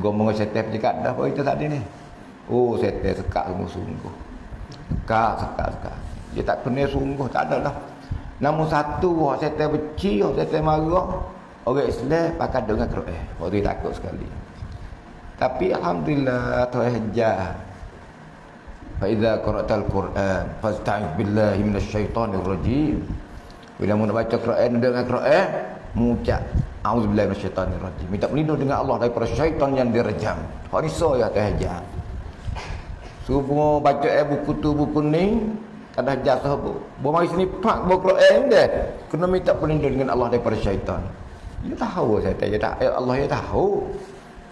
Gomong setan pejakat dah apa itu tadi ni. Oh setan sekat sungguh-sungguh. Sekat, sekat, sekat. Dia tak kena sungguh, tak ada lah. Namun satu, orang setan benci, orang setan marah. Orang Islam pakai dengan Quran. Orang dia takut sekali. Tapi Alhamdulillah, Tuhan hajar. Faiza qara'tal Quran fasta'id billahi minasyaitonir rajim. Bila mau baca Quran dengan Quran, mengucap auzubillahi minasyaitonir rajim. Minta perlindungan dengan Allah daripada syaitan yang direjam. So ya tahajjud. Subuh baca eh buku tu buku ni ada jasa bu. Bawa mari sini pak bawa Quran dia. Kena minta perlindungan dengan Allah daripada syaitan. Dia tahu saya tanya tak. Ya Allah ya tahu.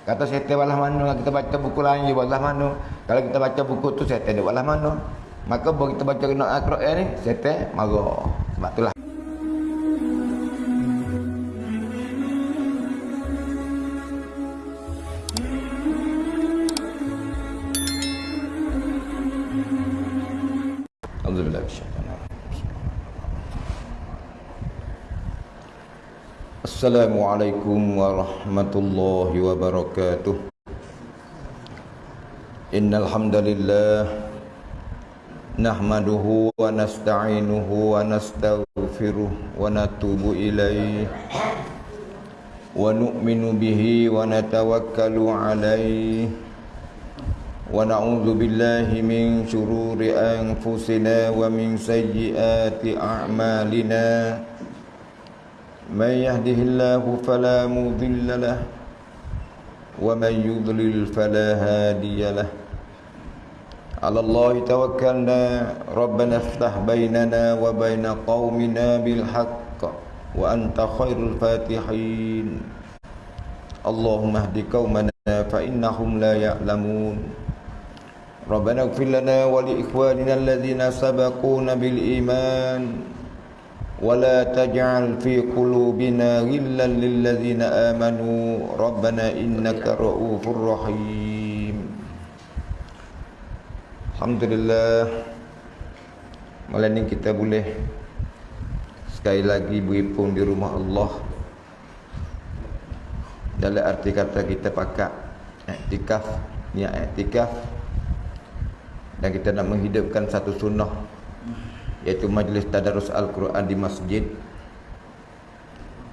Kata syaitan walah mana kita baca buku lain dia walah mana. Kalau kita baca buku tu syaitan dia walah mana. Maka bila kita baca Al-Quran ni syaitan marah. Sebab itulah Assalamualaikum warahmatullahi wabarakatuh. Innal hamdalillah nahmaduhu wa nasta'inuhu wa nastaghfiruh wa natubu ilayh wa nu'minu bihi wa natawakkalu alayh wa na'udzu billahi min shururi anfusina wa min sayyiati a'malina من يهده الله فلا مضل له ومن يضلل فلا هادي له على الله توكلنا ربنا افتح بيننا وبين قومنا بالحق وأنت خير الفاتحين اللهم اهد قومنا فإنهم لا يعلمون ربنا اغفر لنا ولإخواننا الذين سبقونا بالإيمان ولا تجعل في قلوبنا غلا للذين آمنوا ربنا إنك رؤوف رحيم Alhamdulillah Malam ni kita boleh Sekali lagi berhimpun di rumah Allah Dalam arti kata kita pakat Iktikaf Niat iktikaf Dan kita nak menghidupkan satu sunnah iaitu majlis tadarus al-Quran di masjid.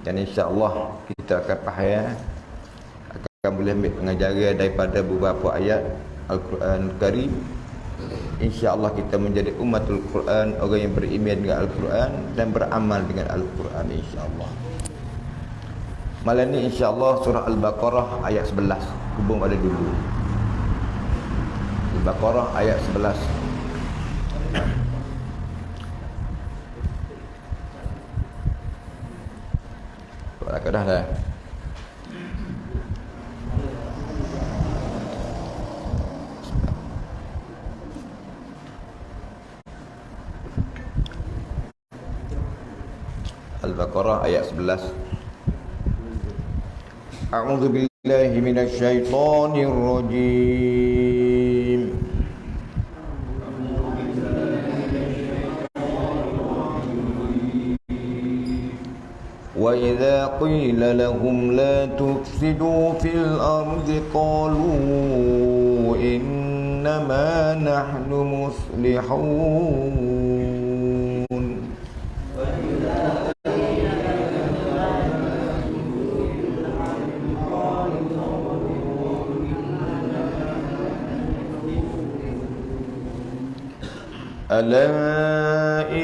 Dan insya-Allah kita akan faham akan boleh ambil pengajaran daripada beberapa ayat al-Quran Karim. insya-Allah kita menjadi umatul Quran orang yang beriman dengan al-Quran dan beramal dengan al-Quran insya-Allah. Malam ni insya-Allah surah al-Baqarah ayat 11 hubung pada dulu. al-Baqarah ayat 11 Agak dah dah. Al-Baqarah ayat 11. A'udzu billahi minasy syaithanir rajim. وإذا قيل لهم لا تفسدوا في الأرض قالوا إنما نحن مصلحون ألا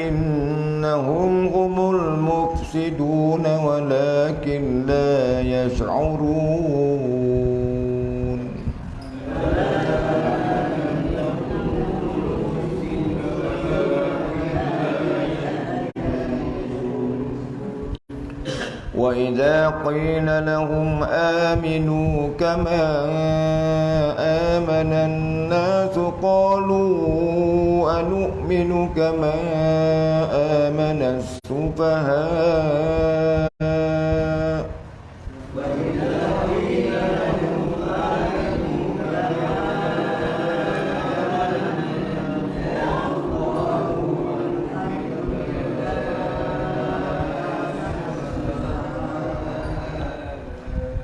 إنهم هم المفسدون ولكن لا يشعرون. وإذا قيل لهم آمنوا كما آمن الناس قالوا أنؤمن كما آمن السفهاء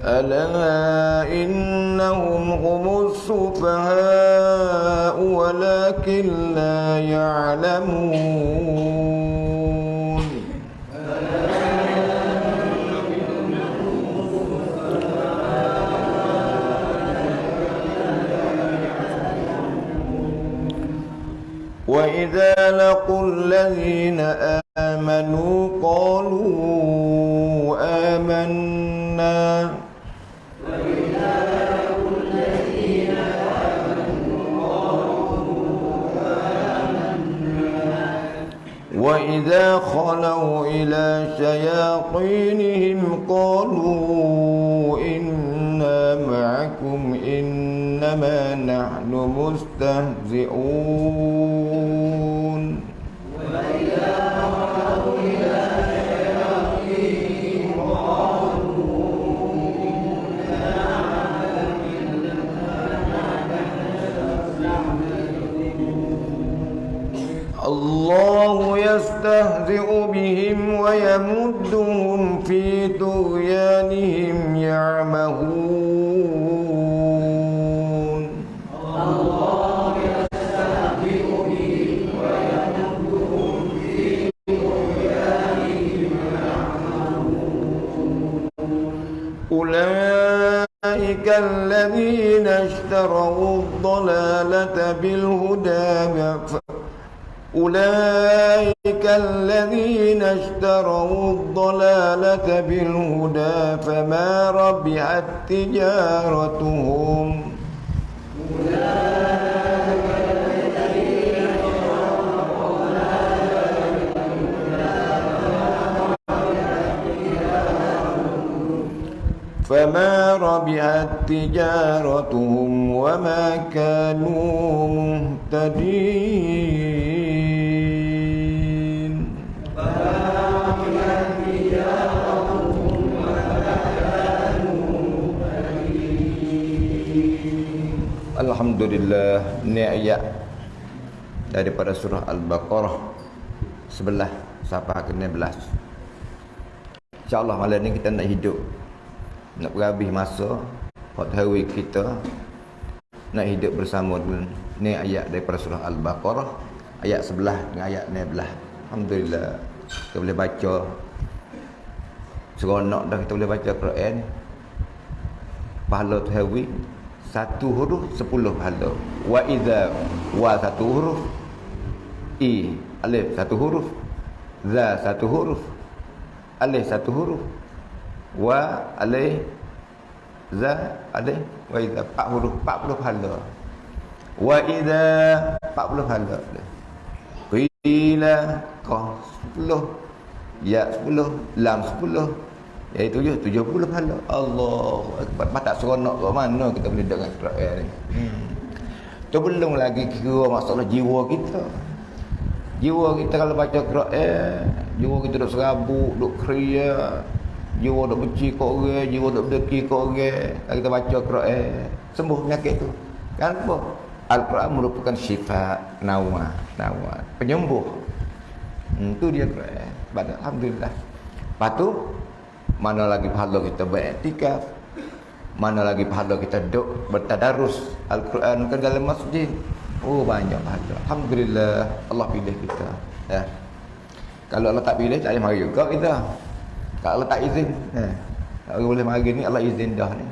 ألا إن أنهم هم السفهاء ولكن لا يعلمون. لقوا الذين آمنوا قالوا آمنا وإذا خلوا إلى شياطينهم قالوا إنا معكم إنما نحن مستهزئون الله يستهزئ بهم ويمدهم في طغيانهم يعمهون. أولئك الذين اشتروا الضلالة بالهدى أولئك الذين اشتروا الضلالة بالهدى فما ربحت تجارتهم. فما ربحت تجارتهم وما كانوا مهتدين Alhamdulillah Ini ayat Daripada surah Al-Baqarah Sebelah Sampai ke 16 InsyaAllah malam ni kita nak hidup nak berhabis masa hot hari kita nak hidup bersama dengan ni ayat daripada surah Al-Baqarah ayat sebelah dengan ayat ni belah. Alhamdulillah. Kita boleh baca. Seronok dah kita boleh baca Quran. Pahala tu satu huruf sepuluh pahala. Wa iza wa satu huruf i alif satu huruf za satu huruf alif satu huruf wa alai za alai wa empat huruf 40 pahala wa idza 40 pahala qila qaf 10 ya 10 lam 10 iaitu tujuh 70 pahala Allahu akbar. Tak seronok kat mana kita boleh dengar Quran ni. Hmm. tu belum lagi kira masalah jiwa kita. Jiwa kita kalau baca Quran jiwa kita duk serabut duk kriya jiwa duk benci kat orang jiwa duk berdeki kat orang. Kita baca Quran sembuh penyakit tu. Kan apa Al-Quran merupakan sifat nawa nawa penyembuh. Hmm, itu dia Quran pada alhamdulillah. Lepas tu mana lagi pahala kita beriktikaf? Mana lagi pahala kita duduk bertadarus? Al-Quran ke dalam masjid? Oh banyak pahala. Alhamdulillah Allah pilih kita ya. Kalau Allah tak pilih tak boleh mari juga kita kalau tak izin eh, kalau boleh mari ni Allah izin dah ni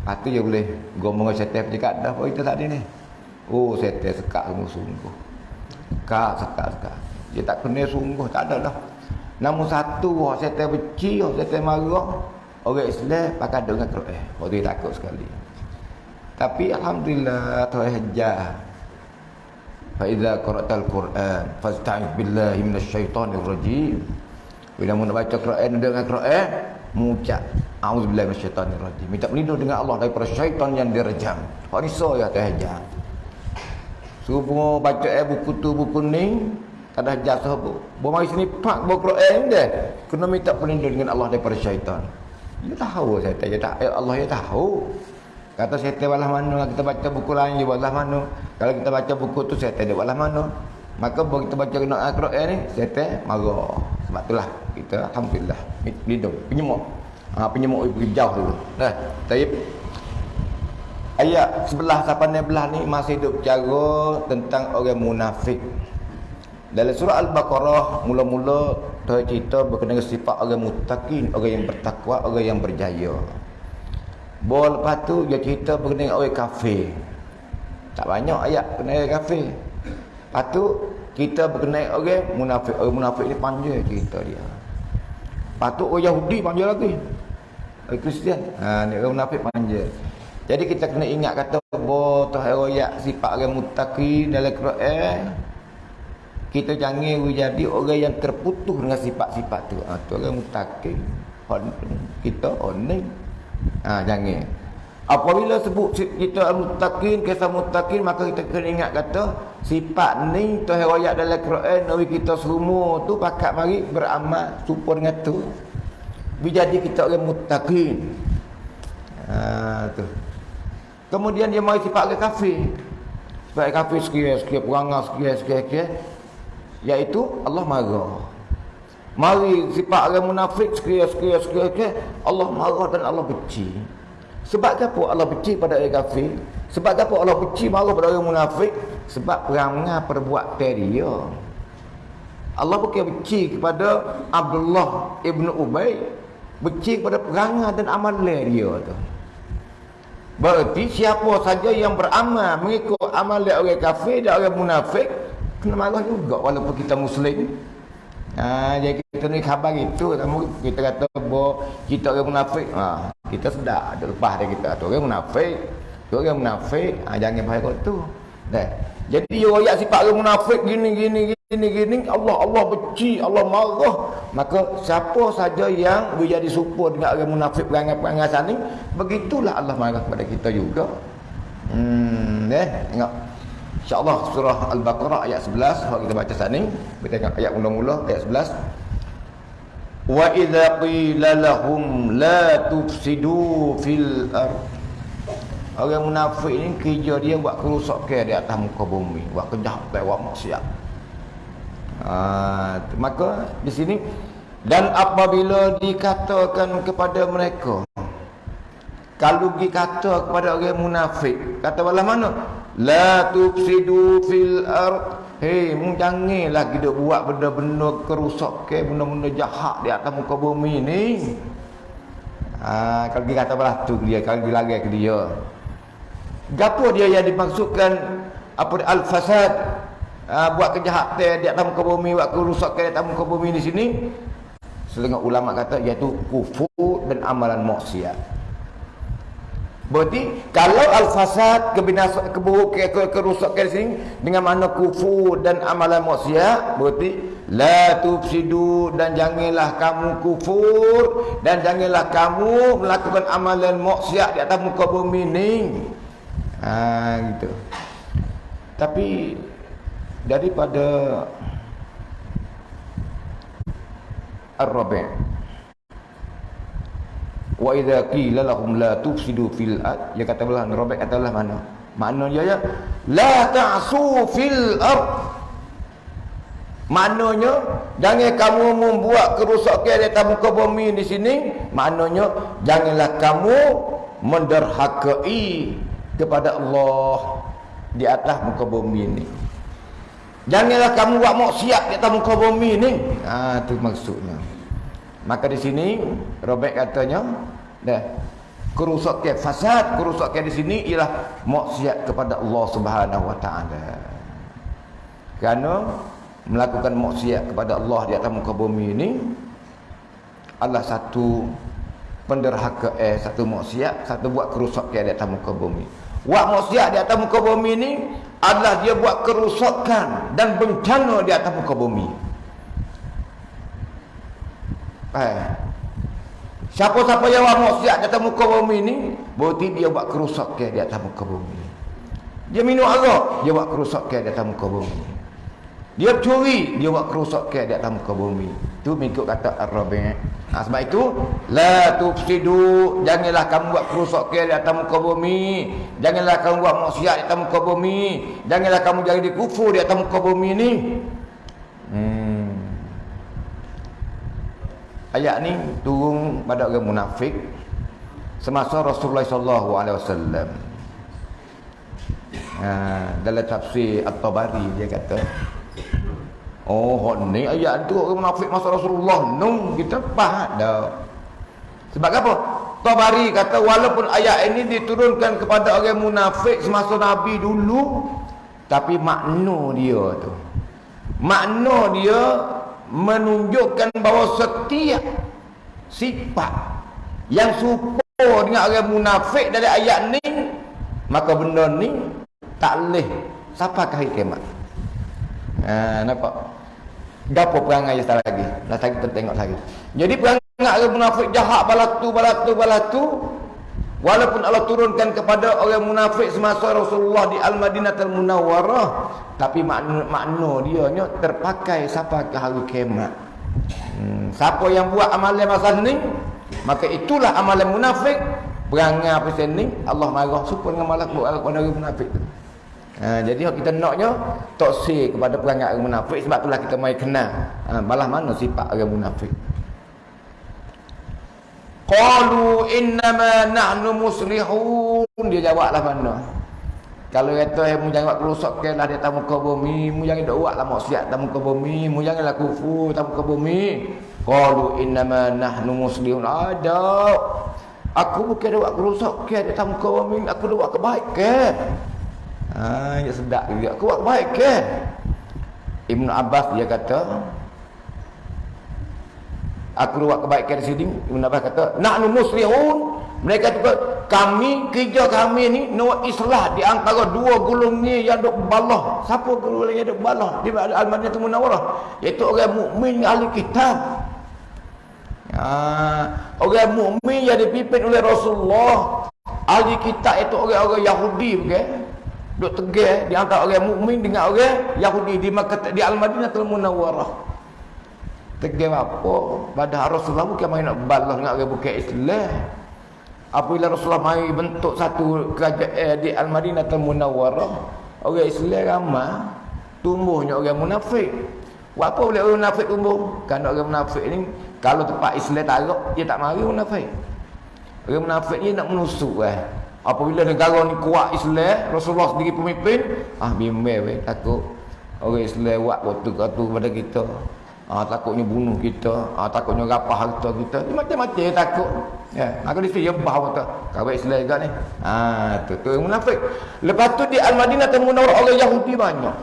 lepas tu dia boleh gomong setel pejakat dah apa kita tadi ni oh setel sekat sungguh-sungguh kak sekat sekat dia tak kena sungguh tak ada dah namun satu orang setel beci orang setel marah orang Islam pakai dengan Quran waktu dia takut sekali tapi Alhamdulillah Tuhan hajar Faiza qara'tal Quran fasta'id billahi minasyaitonir rajim bila mu nak baca Quran dengan Quran, mengucap auzubillahi minasyaitonir rajim. Minta berlindung dengan Allah daripada syaitan yang direjam. So ya tahajud. Suruh baca eh buku tu buku ni ada jasa bu. Bawa mari sini pak bawa Quran dia. Kena minta berlindung dengan Allah daripada syaitan. Dia tahu saya tanya tak ya Allah ya tahu. Kata saya balah mana kita baca buku lain di balah mana. Kalau kita baca buku tu saya di balah mana. Maka begitu baca kena Al-Quran ni saya marah. Sebab itulah kita alhamdulillah lindung penyemuk. Ha penyemuk pergi jauh dulu. Dah. Taib. Ayat sebelah sampai belah ni masih duk bicara tentang orang munafik. Dalam surah Al-Baqarah mula-mula Tuhan cerita berkenaan sifat orang mutakin, orang yang bertakwa, orang yang berjaya. Bawa lepas tu dia cerita berkenaan orang kafir. Tak banyak ayat berkenaan orang kafir. Lepas tu kita berkenaan orang munafik. Orang munafik ni panjang cerita dia. Lepas tu orang Yahudi panjang lagi. Orang Kristian. Ha, ni orang munafik panjang. Jadi kita kena ingat kata Tuhan royak sifat orang mutaki dalam Quran. Kita jangan jadi orang yang terputus dengan sifat-sifat tu. Ha, tu orang mutaki. Kita oning. Ha, jangan. Apabila sebut kita mutakin, kisah mutakin, maka kita kena ingat kata sifat ni Tuhan royak dalam Quran. Nabi kita semua tu pakat mari beramal. Supaya dengan tu. Jadi kita orang mutakin. Ha, tu. Kemudian dia mari sifat ke kafir. Sifat kafir sekian-sekian perangai sekian-sekian. Iaitu Allah marah. Mari sifat orang munafik sekian-sekian. Allah marah dan Allah benci. Sebab apa Allah benci pada orang kafir? Sebab apa Allah benci marah pada orang munafik? Sebab perangai perbuatan dia. Allah bukan benci kepada Abdullah ibn Ubay. Benci kepada perangai dan amalan dia tu. Berarti siapa saja yang beramal mengikut amal dia orang kafir dan orang munafik kena marah juga walaupun kita muslim. Ha, jadi kita ni khabar itu kita kata bahawa kita orang munafik. Ha, kita sedar ada lepas dia kita tu orang munafik. Tu orang munafik, ha, jangan bahaya tu. Dah. Jadi orang sifat orang munafik gini gini gini gini Allah Allah benci, Allah marah. Maka siapa saja yang menjadi serupa dengan orang munafik perangai-perangai sana begitulah Allah marah kepada kita juga. Hmm, eh, tengok. Insya-Allah surah Al-Baqarah ayat 11 kalau kita baca saat ni, kita tengok ayat mula-mula ayat 11. Wa idza qila lahum la tufsidu fil ardh Orang munafik ni kerja dia buat kerusakan di atas muka bumi, buat kejahatan, buat maksiat. Ha, maka di sini dan apabila dikatakan kepada mereka kalau dikata kepada orang munafik kata bala mana la tufsidu fil ard. Hei mu janganlah kita buat benda-benda kerusakan benda-benda jahat di atas muka bumi ni. Ha, kalau dia kata belah tu dia kalau dia lagi ke dia. Gapo dia yang dimaksudkan apa al-fasad? Uh, buat kejahatan di atas muka bumi buat kerusakan di atas muka bumi di sini. Setengah ulama kata iaitu kufur dan amalan maksiat berarti kalau al-fasad kebinasaan keburukan kerusakan di sini dengan mana kufur dan amalan maksiat berarti la tufsidu dan janganlah kamu kufur dan janganlah kamu melakukan amalan maksiat di atas muka bumi ini ha, gitu. Tapi daripada Ar-Rabi' wa idza qila lahum la tufsidu fil ard ya kata Allah Rabi' kata Allah mana maknanya ya la ta'su fil ard maknanya jangan kamu membuat kerusakan di atas muka bumi di sini maknanya janganlah kamu menderhakai kepada Allah di atas muka bumi ini. Janganlah kamu buat maksiat di atas muka bumi ini. Ha tu maksudnya. Maka di sini Robert katanya, dah kerusakan fasad, kerusakan di sini ialah maksiat kepada Allah Subhanahu wa taala. Kerana melakukan maksiat kepada Allah di atas muka bumi ini adalah satu penderhaka eh satu maksiat, satu buat kerusakan di atas muka bumi. Buat maksiat di atas muka bumi ini adalah dia buat kerusakan dan bencana di atas muka bumi. Eh. Siapa-siapa yang buat maksiat di atas muka bumi ini, berarti dia buat kerusakan di atas muka bumi. Dia minum arak, dia buat kerusakan di atas muka bumi. Dia curi, dia buat kerusakan di atas muka bumi. Itu mengikut kata Ar-Rabi'. Ha, sebab itu, La tufsidu, janganlah kamu buat kerusakan di atas muka bumi. Janganlah kamu buat maksiat di atas muka bumi. Janganlah kamu jadi kufur di atas muka bumi ini. Ayat ni turun pada orang munafik semasa Rasulullah sallallahu alaihi wasallam. Ha, dalam tafsir At-Tabari dia kata Oh ni ayat tu orang munafik masa Rasulullah Nung kita faham dah Sebab apa? Tabari kata walaupun ayat ini diturunkan kepada orang munafik semasa Nabi dulu Tapi makna dia tu Makna dia menunjukkan bahawa setiap sifat yang serupa dengan orang munafik dari ayat ni maka benda ni tak boleh siapa kah kiamat. Ha nampak? Gapo perangai yang lagi? Dah kita tengok lagi. Jadi perangai orang munafik jahat balatu balatu balatu walaupun Allah turunkan kepada orang munafik semasa Rasulullah di Al-Madinah Al-Munawwarah tapi makna, makna dia nya terpakai siapa ke hari kiamat hmm, siapa yang buat amalan masa ni maka itulah amalan munafik Perangai apa ni Allah marah supaya dengan malak buat orang munafik tu. Ha, jadi kita naknya toksik kepada perangai orang munafik sebab itulah kita mai kenal ha, balah mana sifat orang munafik. Qalu innama nahnu muslihun dia jawablah mana. Kalau kata eh mu jangan kerosak ke lah di atas muka bumi, mu jangan dak buatlah maksiat atas muka bumi, mu janganlah kufur atas muka bumi. Qalu innama nahnu muslihun. Ada Aku bukan ada buat kerosak ke ada tamu kau amin. Aku ada buat kebaikan. Ha, ya sedap juga. Aku buat kebaikan. Ibn Abbas dia kata Aku buat kebaikan di sini. Ibn Abbas kata, "Nahnu muslihun." Mereka kata, kami kerja kami ni nak islah di antara dua gulung ni yang duk balah. Siapa gulung yang duk balah? Di Al-Madinah Munawwarah, iaitu orang mukmin ahli kitab. Ha, orang mukmin yang dipimpin oleh Rasulullah ahli kitab itu orang-orang Yahudi bukan duk tegak di antara orang mukmin dengan orang Yahudi di di Al-Madinah Al-Munawwarah tegak apa pada Rasulullah bukan main nak balas dengan orang bukan Islam apabila Rasulullah mai bentuk satu kerajaan eh, di Al-Madinah Al-Munawwarah orang Islam ramai tumbuhnya orang munafik apa boleh orang munafik tumbuh kan orang munafik ni kalau tempat Islam tarik, dia tak mari munafik. Orang munafik ni nak menusuk eh. Apabila negara ni kuat Islam, Rasulullah sendiri pemimpin, ah bimbang weh takut orang Islam buat waktu katu pada kita. Ah takutnya bunuh kita, ah takutnya rapah harta kita. Dia macam-macam takut. Ya, maka dia dia bah kata, kawai Islam juga ni. Ah tu tu munafik. Lepas tu di Al-Madinah temu orang Yahudi banyak.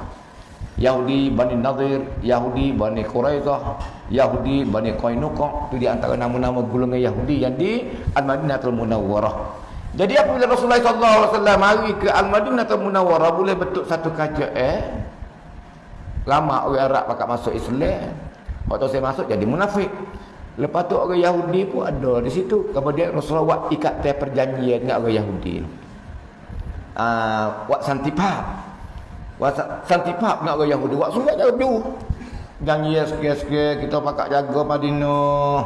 Yahudi Bani Nadir, Yahudi Bani Quraidah, Yahudi Bani Qainuqa. Itu di antara nama-nama golongan Yahudi yang di Al-Madinatul Munawwarah. Jadi apabila Rasulullah SAW mari ke Al-Madinatul Munawwarah boleh bentuk satu kaca eh. Lama orang Arab pakat masuk Islam. Waktu saya masuk jadi munafik. Lepas tu orang Yahudi pun ada di situ. Kemudian Rasulullah buat ikat perjanjian dengan orang Yahudi. Ah, uh, buat santipah. Wasa santipak nak orang Yahudi buat surat jauh jauh. Janji ya sikit-sikit kita pakat jaga Madinah.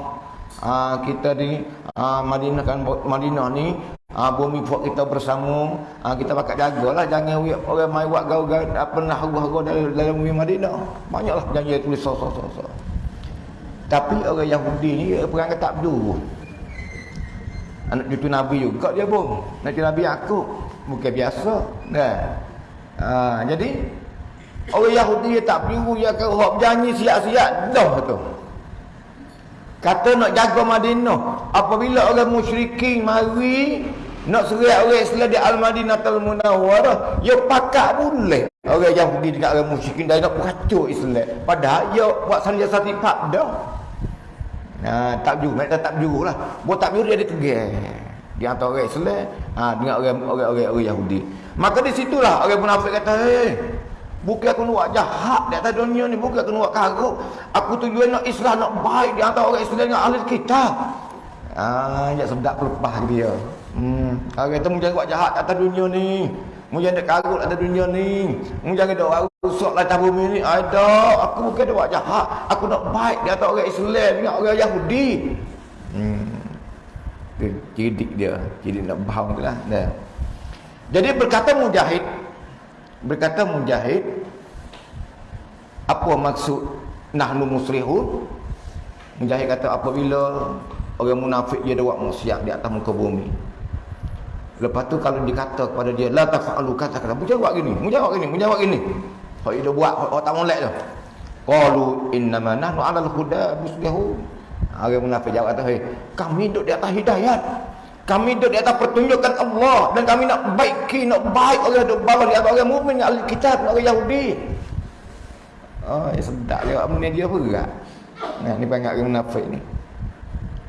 Ah kita di ah Madinah kan Madinah ni ah bumi buat kita bersama. Ah kita pakat jagalah jangan orang mai buat tak pernah haru-haru dalam, dalam bumi Madinah. Banyaklah janji tulis so so so. so. Tapi orang Yahudi ni perangai tak dulu. Anak cucu Nabi juga dia pun. Anak cucu Nabi aku. Bukan biasa. Nah. Ha, jadi orang Yahudi tak perlu ya ke hok janji siap-siap dah tu. Kata nak jaga Madinah, apabila orang musyrikin mari nak serai orang Islam di Al-Madinah Al-Munawwarah, ya pakak boleh. Orang Yahudi dekat orang musyrikin dah nak kacau Islam. Padahal ya buat sanjaya sati pak dah. Nah, tak jujur, mereka tak jujur lah. Buat tak jujur dia ada tegak. Di antara orang Islam ha, dengan orang orang orang, orang Yahudi. Maka di situlah orang munafik kata, "Hei, bukan aku nak jahat di atas dunia ni, bukan aku nak karuk. Aku tujuan nak Islam nak baik di antara orang Islam dengan ahli kita." Ah, ya sedap lepas dia. Hmm, orang kata jangan buat jahat atas dunia ni. Mu jangan karut atas dunia ni. Mu jangan doa rusak lah bumi ni. Ada, aku bukan buat jahat. Aku nak baik di antara orang Islam dengan orang Yahudi. Hmm. Jadi dia, jadi nak bahang tu lah. Nah. Jadi berkata Mujahid Berkata Mujahid Apa maksud Nahnu muslihun Mujahid kata apabila Orang munafik dia ada buat maksiat di atas muka bumi Lepas tu kalau dikata kepada dia la tafa'alu kata kata mu jawab gini, mu jawab gini, mu jawab gini. Hak dia buat hak tak molek tu. Qalu innama nahnu 'alal huda muslihu. Orang munafik jawab kata, "Hei, kami duduk di atas hidayat. Kami duduk di atas pertunjukan Allah dan kami nak baiki, nak baik orang duduk bawah di atas orang mukmin, ahli kitab, orang Yahudi." Oh, ya sedap dia apa dia berat. Nah, ni panggil orang munafik ni.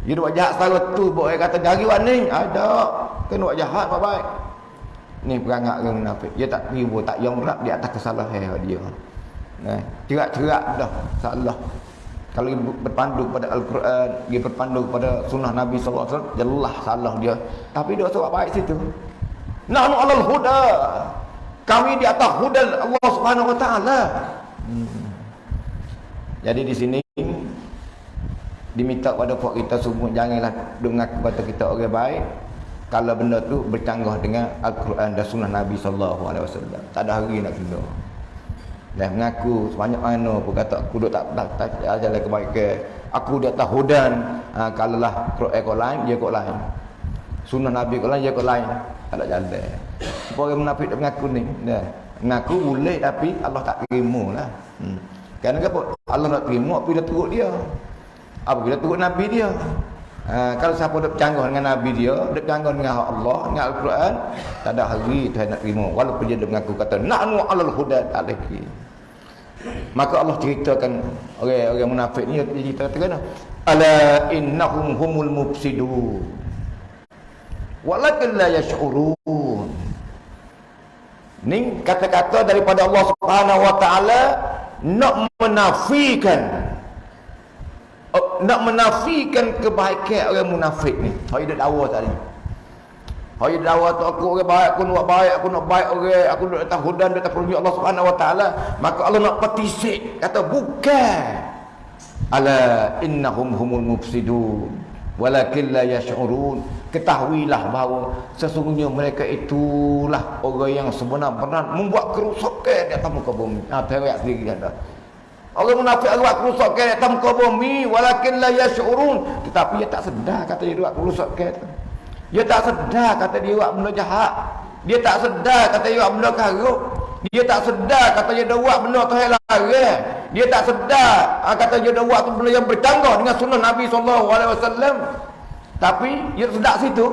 Dia buat jahat setara tu Buat kata jari warning Ada Kena buat jahat apa baik Ni perangat orang munafik Dia tak ribu Tak yang rap di atas kesalahan dia Nah, cerak-cerak dah salah. Kalau dia berpandu pada Al-Quran, dia berpandu pada sunnah Nabi SAW, jelas salah dia. Tapi dia sebab baik situ. Nahnu alal huda. Kami di atas huda Allah Subhanahu wa taala. Hmm. Jadi di sini diminta kepada puak kita semua janganlah dengar kepada kita orang baik kalau benda tu bercanggah dengan Al-Quran dan sunnah Nabi wasallam. Tak ada hari nak kena. Dan mengaku sebanyak mana pun kata aku duduk tak tak, tak, jalan kebaikan. Aku dia tak hudan. Ha, kalau lah Quran kau lain dia kau lain. Sunnah Nabi kau lain dia kau lain. Tak ada jalan. Orang munafik tak mengaku ni? Dah mengaku boleh tapi Allah tak terima lah. Hmm. kerana apa? Allah nak terima dia turut dia. Apabila turut Nabi dia ha, kalau siapa duk canggah dengan Nabi dia duk canggah dengan Allah dengan Al-Quran tak ada hari Tuhan nak terima. Walaupun dia mengaku kata na'nu alal huda lagi maka Allah ceritakan orang-orang munafik ni dia cerita kata ala innahum humul mufsidun. Walakin la yash'urun. Ni kata-kata daripada Allah Subhanahu wa taala nak menafikan nak menafikan kebaikan orang munafik ni. Hari dia dakwa tadi. Hari dia dakwa tu aku orang baik, aku nak baik, aku nak baik orang, aku nak datang hudan, datang pergi Allah Subhanahu Wa Taala. Maka Allah nak petisik, kata bukan. Ala innahum humul mufsidun walakin la yash'urun. Ketahuilah bahawa sesungguhnya mereka itulah orang yang sebenar-benar membuat kerusakan di atas muka bumi. Ha, terayak sendiri kata. Orang munafik buat kerusakan atas muka bumi walakin la yash'urun. Tetapi dia tak sedar kata dia buat kerusakan dia tak sedar kata dia buat benda jahat. Dia tak sedar kata dia buat benda karuk. Dia tak sedar kata dia buat benda tuhan larang dia tak sedar ah, kata dia buat benda yang bercanggah dengan sunnah Nabi wasallam. Tapi dia sedar situ.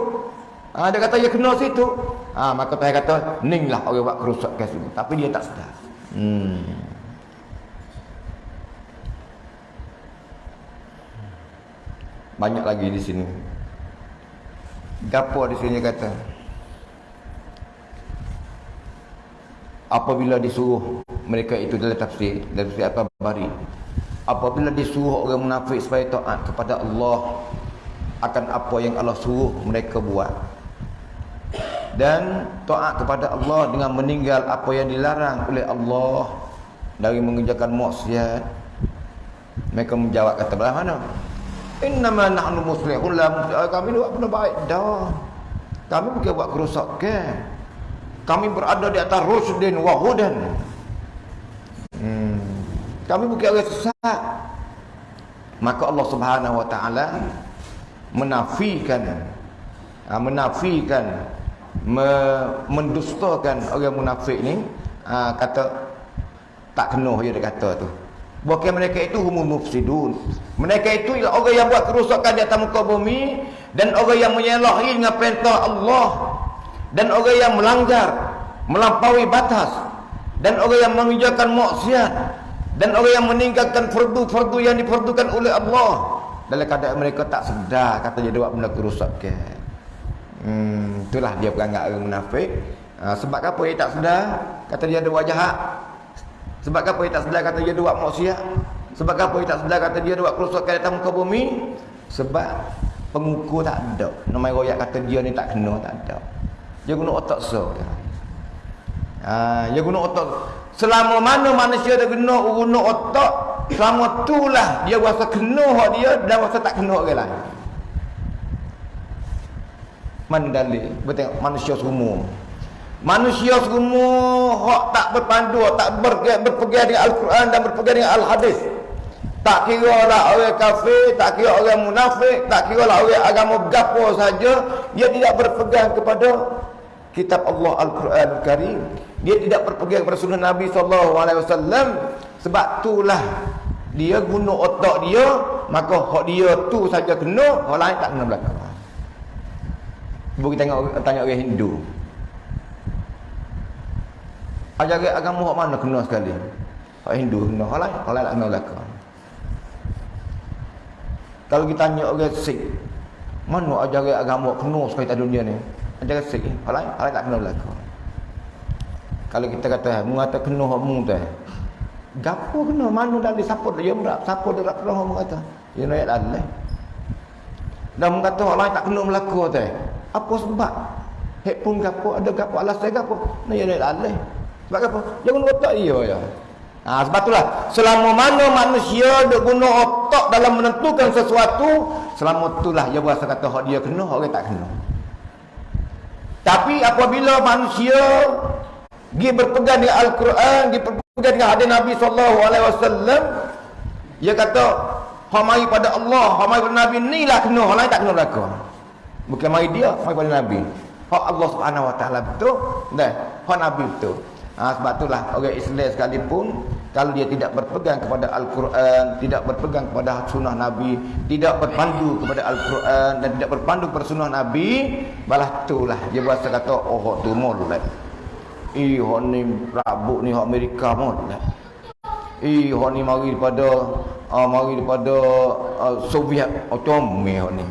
Ha, dia kata dia kena situ. Ha, maka tuhan kata ninglah orang buat kerusakan situ tapi dia tak sedar. Hmm banyak lagi di sini. Gapo di sini kata. Apabila disuruh mereka itu dalam tafsir dalam tafsir apa bari apabila disuruh orang munafik supaya taat kepada Allah akan apa yang Allah suruh mereka buat. Dan taat kepada Allah dengan meninggal apa yang dilarang oleh Allah dari mengerjakan maksiat. Mereka menjawab kata belah mana Innama nahnu muslihun la muslih. Kami buat benda baik dah. Kami bukan buat kerosakan. Kami berada di atas rusdin wa hudan. Hmm. Kami bukan orang sesat. Maka Allah Subhanahu wa taala menafikan ha, menafikan me, mendustakan orang munafik ni ha, kata tak kena dia kata tu Bukan mereka itu humul mufsidun. Mereka itu ialah orang yang buat kerusakan di atas muka bumi dan orang yang menyalahi dengan perintah Allah dan orang yang melanggar, melampaui batas dan orang yang mengerjakan maksiat dan orang yang meninggalkan fardu-fardu yang diperdukan oleh Allah dalam keadaan mereka tak sedar kata dia buat benda kerusakan. Hmm, itulah dia perangai orang munafik. Ha, sebab apa dia tak sedar? Kata dia ada wajah sebab apa dia tak sedar kata dia buat maksiat? Sebab apa dia tak sedar kata dia buat kerosakan di muka bumi? Sebab pengukur tak ada. Nama royak kata dia ni tak kena, tak ada. Dia guna otak so. Ha, dia guna otak. Selama mana manusia dia guna guna otak, selama itulah dia rasa kena hak dia dan rasa tak kena orang lain. Mana dalil? Betul manusia semua. Manusia semua hak tak berpandu, tak ber, berpegang dengan Al-Quran dan berpegang dengan Al-Hadis. Tak kira lah orang kafir, tak kira orang munafik, tak kira lah orang agama gapo saja, dia tidak berpegang kepada kitab Allah Al-Quran Al-Karim. Dia tidak berpegang kepada sunnah Nabi SAW. Sebab itulah dia guna otak dia, maka hak dia tu saja kena, hak lain tak kena belakang. Cuba kita tengok, tanya orang Hindu. Ajaran agama hak mana kena sekali? Hak Hindu kena, hak lain, hak lain tak kena belakang. Kalau kita tanya orang Sikh, mana ajaran agama kena sekali di dunia ni? Ajaran Sikh, hal lain, hal lain tak kena belaka. Kalau kita kata, mengata kena hak mu tu. Gapo kena? Mana dari siapa dia merap? Siapa dia kena hak kata? Dia nak Allah. Dan mengata hal lain tak kena belaka tu. Apa sebab? Hek pun gapo, ada gapo alasan gapo? Nah, ya Allah. Sebab apa? Jangan otak dia ya. Ha, sebab itulah selama mana manusia dia guna otak dalam menentukan sesuatu, selama itulah dia berasa kata hak dia kena, orang tak kena. Tapi apabila manusia dia berpegang dengan Al-Quran, dia berpegang dengan hadis Nabi wasallam, dia kata hak mari pada Allah, hak mari pada Nabi inilah kena, hak lain tak kena belaka. Bukan mari dia, mari pada Nabi. Hak Allah taala betul, dan hak Nabi betul. Ha, sebab itulah orang Islam sekalipun kalau dia tidak berpegang kepada Al-Quran, tidak berpegang kepada sunnah Nabi, tidak berpandu kepada Al-Quran dan tidak berpandu kepada sunnah Nabi, balah itulah dia berasa kata, oh tu molek. Ih, ni rabuk ni Amerika molek. Ih, ni mari daripada uh, mari daripada uh, Soviet, oh comel ni.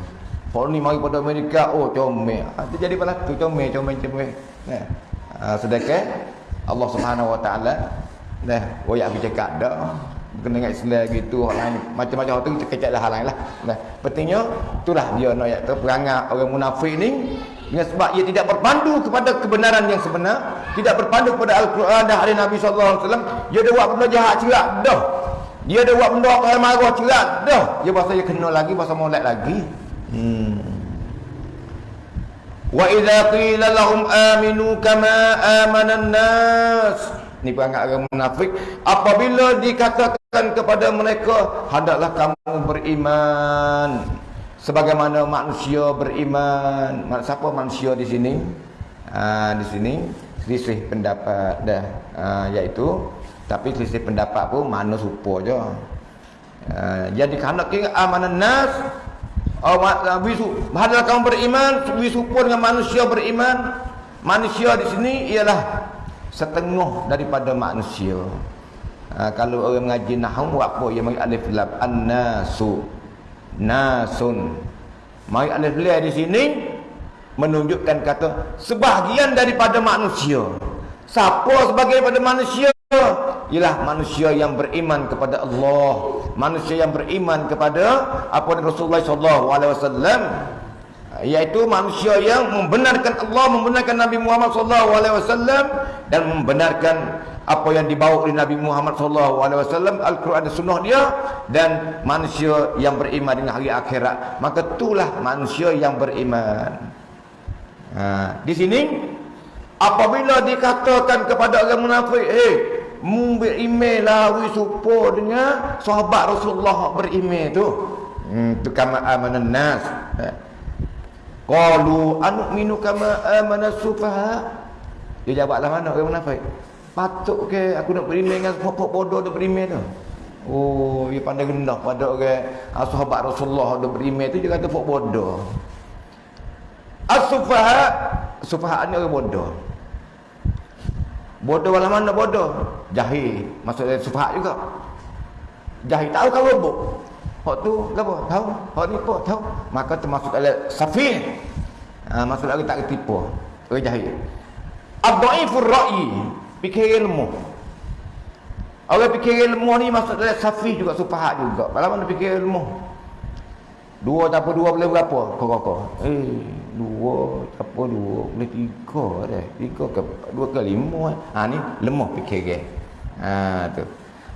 Hak ni mari daripada Amerika, oh comel. Ha, jadi balah tu comel, comel, comel. Nah, uh, sedekah Allah Subhanahu Wa Taala dah royak aku cakap dah kena dengan Islam gitu lain macam-macam tu kita kecek dah hal lain lah. Nah pentingnya itulah dia nak ayat tu perangai orang munafik ni dengan sebab ia tidak berpandu kepada kebenaran yang sebenar tidak berpandu kepada Al-Quran dan hadis Nabi wasallam dia ada buat benda jahat cerak dah. Dia ada buat benda apa marah cerak dah. Dia bahasa dia kena lagi bahasa molek lagi. Hmm Wa idza qila lahum aminu kama amana nas Ni perangai orang munafik apabila dikatakan kepada mereka hendaklah kamu beriman sebagaimana manusia beriman. Siapa manusia di sini? Ha, di sini selisih pendapat dah ha, iaitu tapi selisih pendapat pun mana supo je. Ha, jadi kerana kira amanan nas Oh, wisu, hadal kamu beriman, wisu dengan manusia beriman. Manusia di sini ialah setengah daripada manusia. Ha, kalau orang mengaji nahwu apa yang mari alif lam annasu nasun. Mari alif lam di sini menunjukkan kata sebahagian daripada manusia. Siapa sebagai daripada manusia? Ialah manusia yang beriman kepada Allah, manusia yang beriman kepada apa yang Rasulullah sallallahu alaihi wasallam iaitu manusia yang membenarkan Allah, membenarkan Nabi Muhammad sallallahu alaihi wasallam dan membenarkan apa yang dibawa oleh Nabi Muhammad sallallahu alaihi wasallam Al-Quran dan sunnah dia dan manusia yang beriman dengan hari akhirat. Maka itulah manusia yang beriman. Ha, di sini apabila dikatakan kepada orang munafik, "Eh, berimej lah wi supo dengan sahabat Rasulullah berimej tu. Hmm tu kama amanan nas. Ha. qalu anu minu kama amanas sufaha? Dia jawablah mana orang munafik? Patut ke aku nak berimej dengan pokok bodoh tu berimej tu? Oh dia pandai rendah pada orang ah, sahabat Rasulullah tu berimej tu dia kata pokok bodoh. As-sufaha? Sufaha ni orang bodoh Bodoh dalam mana bodoh? Jahil. Maksudnya sufahat juga. Jahil tahu kau rebuk. Hak tu apa? Tahu? Hak ni apa? Tahu? Maka termasuk dalam safih. Ha, maksud lagi tak ketipu. Orang jahil. Abdaifur ra'i. Fikir ilmu. Orang fikir ilmu ni maksud dalam safih juga sufahat juga. Dalam mana fikir ilmu? Dua tak dua boleh berapa? Kau-kau. Eh dua apa dua? Boleh tiga dah tiga ke dua ke lima ha ni lemah fikiran ha tu.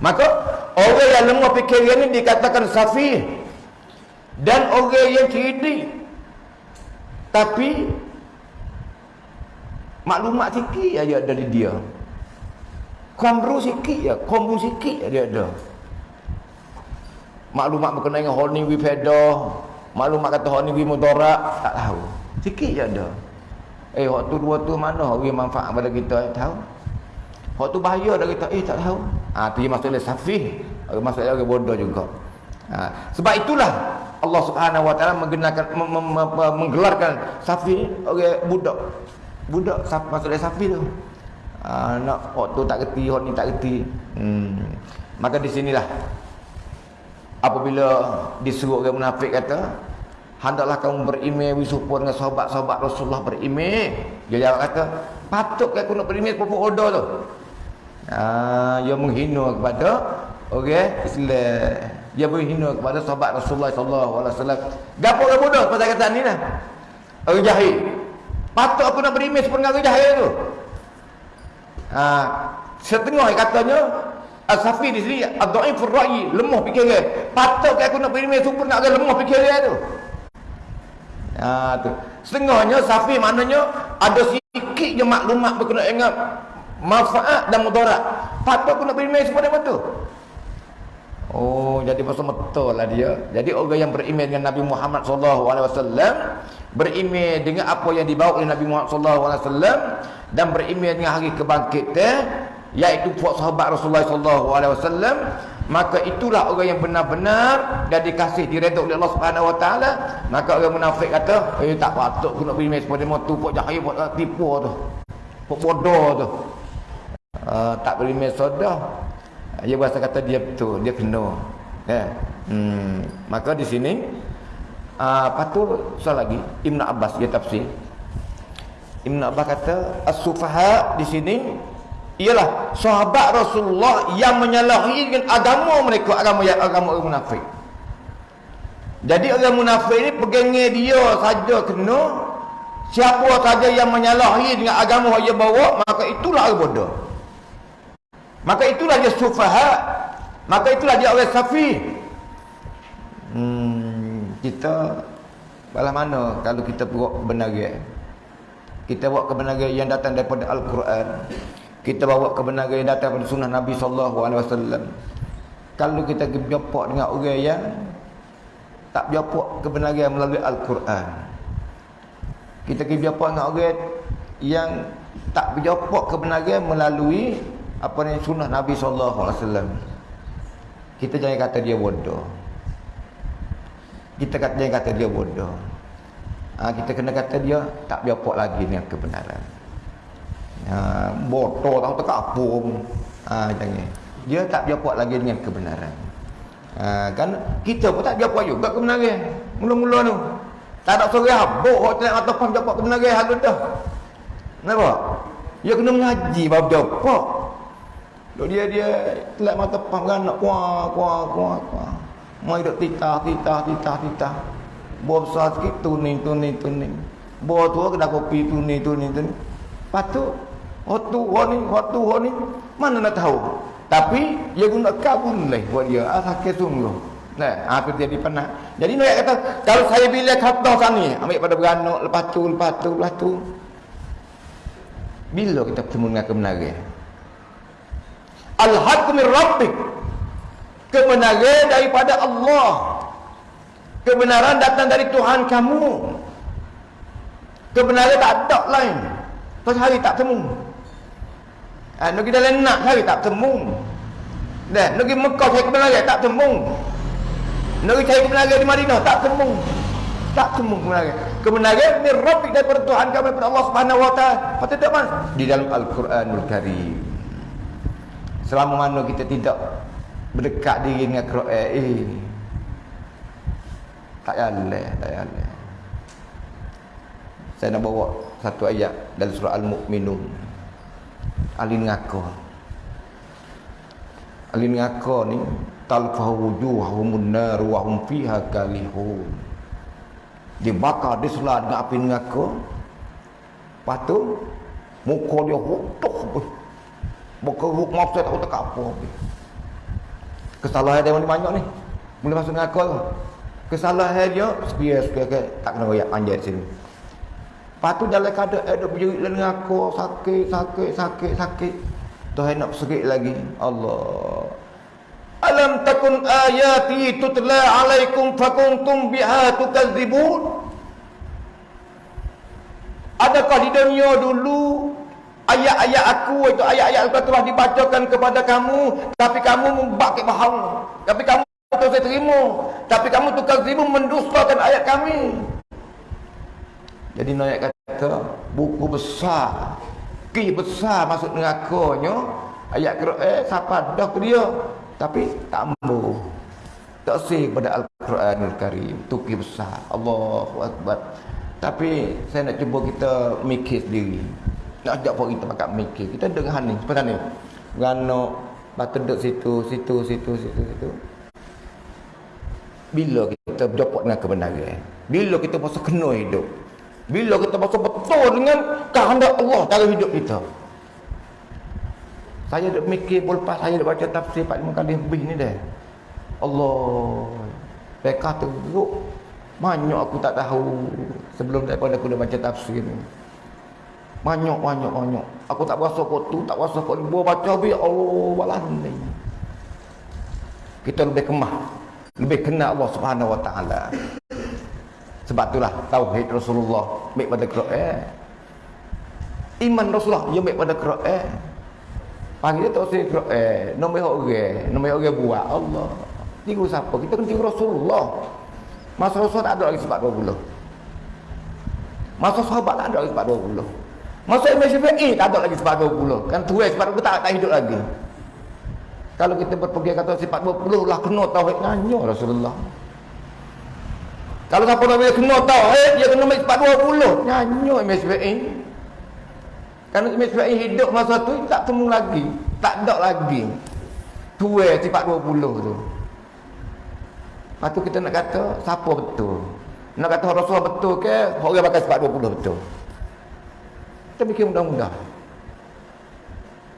Maka orang yang lemah fikiran ni dikatakan safi. Dan orang yang cerdik. Tapi maklumat sikit aja dari dia. Komru sikit ya komru sikit dia ada. Maklumat berkenaan dengan holding with maklumat kata holding with tak tahu Sikit je ada. Eh waktu dua tu mana orang manfaat pada kita eh, tahu. Waktu bahaya dah kita eh tak tahu. Ah ha, tu maksudnya safih. Maksudnya orang bodoh juga. Ha, sebab itulah Allah Subhanahu Wa Taala menggelarkan menggelarkan safi orang budak. Budak maksudnya safi tu. Ha, nak waktu tak reti, hok ni tak reti. Hmm. Maka di sinilah apabila disuruh orang munafik kata hendaklah kamu berimej wisupo dengan sahabat-sahabat Rasulullah berimej dia jawab kata patut ke aku nak berimej kepada order tu? Ha, dia menghina kepada okay, Islam dia menghina kepada sahabat Rasulullah sallallahu alaihi wasallam. Gapo orang bodoh pasal kata ni lah. Orang jahil. Patut aku nak berimej seperti orang jahil tu? Ha, setengah katanya Al-Safi di sini Al-Da'ifur Ra'yi Lemah fikiran Patut ke aku nak berimej super nak ada lemah fikiran tu Ha, tu. Setengahnya safi maknanya ada sikit je maklumat berkenaan dengan manfaat dan mudarat. Patut aku nak beriman sepada betul. Oh, jadi pasal betul lah dia. Jadi orang yang beriman dengan Nabi Muhammad sallallahu alaihi wasallam, beriman dengan apa yang dibawa oleh Nabi Muhammad sallallahu alaihi wasallam dan beriman dengan hari kebangkitan, iaitu puak sahabat Rasulullah sallallahu alaihi wasallam maka itulah orang yang benar-benar dan dikasih diredha oleh Allah Subhanahu Wa Taala. Maka orang munafik kata eh tak patut aku nak beri mes pada motu pok jahil pok tipu tu. Pok bodoh tu. Uh, tak beri mes sodah dia berasa kata dia betul dia kena. Ya. Hmm. maka di sini uh, patut soal lagi Ibn Abbas dia tafsir. Ibn Abbas kata as-sufaha di sini ialah sahabat Rasulullah yang menyalahi dengan agama mereka agama yang agama orang munafik. Jadi orang munafik ni pegangnya dia saja kena siapa saja yang menyalahi dengan agama yang dia bawa maka itulah orang bodoh. Maka itulah dia sufaha maka itulah dia orang safi. Hmm, kita balas mana kalau kita buat kebenaran? Kita buat kebenaran yang datang daripada Al-Quran kita bawa kebenaran yang datang pada sunnah Nabi wasallam. Kalau kita berjumpa dengan orang yang tak berjumpa kebenaran melalui Al-Quran. Kita berjumpa dengan orang yang tak berjumpa kebenaran melalui apa ni sunnah Nabi wasallam. Kita jangan kata dia bodoh. Kita kata jangan kata dia bodoh. Ha, kita kena kata dia tak berjumpa lagi dengan kebenaran ha, botol tahu tak apa jangan dia tak jawab lagi dengan kebenaran ha, kan kita pun tak jawab juga kebenaran mula-mula tu tak ada seorang habuk hotel ataupun jawab kebenaran hal dah kenapa dia kena mengaji baru jawab Duk dia dia telat mata pam kan nak kuah kuah kuah kuah. Mai duk titah titah titah titah. Buah besar sikit tuning tuning tuning. Buah tua kena kopi tuning tuning tuning. Patut Waktu ni, waktu ni, mana nak tahu? Tapi dia guna kabun lah buat dia. Ah sakit sungguh. Nah, aku jadi pernah. Jadi nak kata kalau saya bila kata sani, ambil pada beranak lepas tu, lepas tu, lepas tu. Bila kita bertemu dengan kebenaran? Al-haq min rabbik. Kebenaran daripada Allah. Kebenaran datang dari Tuhan kamu. Kebenaran tak ada lain. Pasal hari tak temu. Ha, nak pergi dalam nak cari tak temu. Dah, nak pergi Mekah cari kebenaran tak temu. Nak pergi cari kebenaran di Madinah tak temu. Tak temu kebenaran. Kebenaran ni Rabbik daripada Tuhan kami daripada Allah Subhanahu wa taala. Patut tak mana? Di dalam Al-Quranul Karim. Selama mana kita tidak berdekat diri dengan Quran eh tak yalah, tak yalah. Saya nak bawa satu ayat dalam surah Al-Mu'minun ahli neraka ahli neraka ni talfahu wujuhum nar wa hum fiha kalihun. Dibakar diselah dengan api neraka lepas tu muka dia hutuh muka maaf saya tak tahu apa kesalahan dia banyak ni. Mula masuk neraka tu kesalahan dia sekian-sekian tak kena royak panjang sini Lepas tu dalam keadaan ada berjerit dalam aku sakit, sakit, sakit, sakit. Tuhan nak sakit lagi. Allah. Alam takun ayati tutla alaikum fakuntum biha tukadzibun. Adakah di dunia dulu ayat-ayat aku itu ayat-ayat aku telah dibacakan kepada kamu tapi kamu membakit bahawa tapi kamu tak saya terima tapi kamu tukar terima mendustakan ayat kami jadi Nayak kata buku besar. Ki besar masuk nerakanya. Ayat Quran eh siapa? Dah ke dia? Tapi tak mampu. Tak sih pada Al-Quranul Karim. Tuki besar. Allahu Akbar. Tapi saya nak cuba kita mikir sendiri. Nak ajak pun kita pakai mikir. Kita dengar ni. Seperti ni. Gano batu duduk situ situ situ situ situ. Bila kita berdapat dengan kebenaran? Bila kita masa kena hidup bila kita masa betul dengan kehendak Allah dalam hidup kita saya duk mikir lepas saya duk baca tafsir 4 kali lebih ni dah Allah Mereka teruk Banyak aku tak tahu Sebelum daripada aku dah baca tafsir ni banyak, banyak, banyak. Aku tak berasa kau tu, tak berasa kau. Bawa baca habis, Allah, walah ni. Kita lebih kemah. Lebih kenal Allah subhanahu wa ta'ala. Sebab itulah, Tauhid Rasulullah. Baik pada Quran. Iman Rasulullah, yang baik pada Quran. Panggil dia Tauhid Quran. Nombor orang. Nombor orang buat. Allah. Tiga siapa? Kita kena tiga Rasulullah. Masa Rasulullah tak ada lagi sebab 20. Masa sahabat tak ada lagi sebab 20. Masa Imam Syafi'i tak ada lagi sifat 20. Kan tuai sifat 20 tak, tak hidup lagi. Kalau kita berpergi kata sifat 20 lah kena tauhid nanya Rasulullah. Kalau siapa nak kena tauhid dia kena ambil sifat 20. Nanya Imam Syafi'i. Kan Imam Syafi'i hidup masa tu tak temu lagi. Tak ada lagi. Tuai sifat 20 tu. Lepas tu kita nak kata siapa betul. Nak kata Rasulullah betul ke orang pakai sifat 20 betul. Kita bikin mudah-mudah.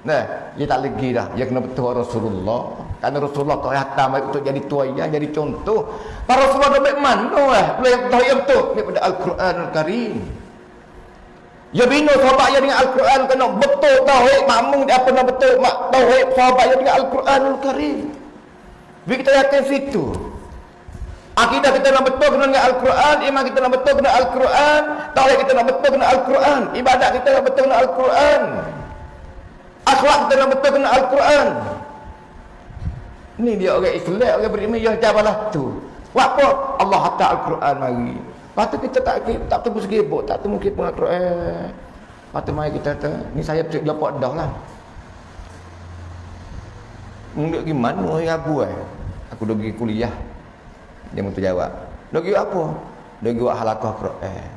Nah, dia tak lagi dah. Dia kena betul Rasulullah. Karena Rasulullah kau hatam untuk jadi tuayan, jadi contoh. Para Rasulullah dah baik mana eh? Boleh tahu yang betul. Daripada Al-Quran Al-Karim. Ya bina sahabat yang dengan Al-Quran kena betul tauhid makmum dia apa betul mak tauhid sahabat yang dengan Al-Quran Al-Karim. Biar kita yakin situ. Akidah kita nak betul kena dengan Al-Quran, iman kita nak betul kena Al-Quran, tauhid kita nak betul kena Al-Quran, ibadat kita nak betul kena Al-Quran. Akhlak kita nak betul kena Al-Quran. Ini dia orang Islam, orang beriman ya jabalah tu. Apa? Allah hantar Al-Quran mari. Lepas tu kita tak tak temu segibuk, tak temu kita Al-Quran. Lepas tu mari kita kata, ni saya pergi dapat dah lah. Mungkin gimana orang ragu eh? Aku dah pergi kuliah. Dia minta jawab. Lagi apa? Lagi buat halakah Quran.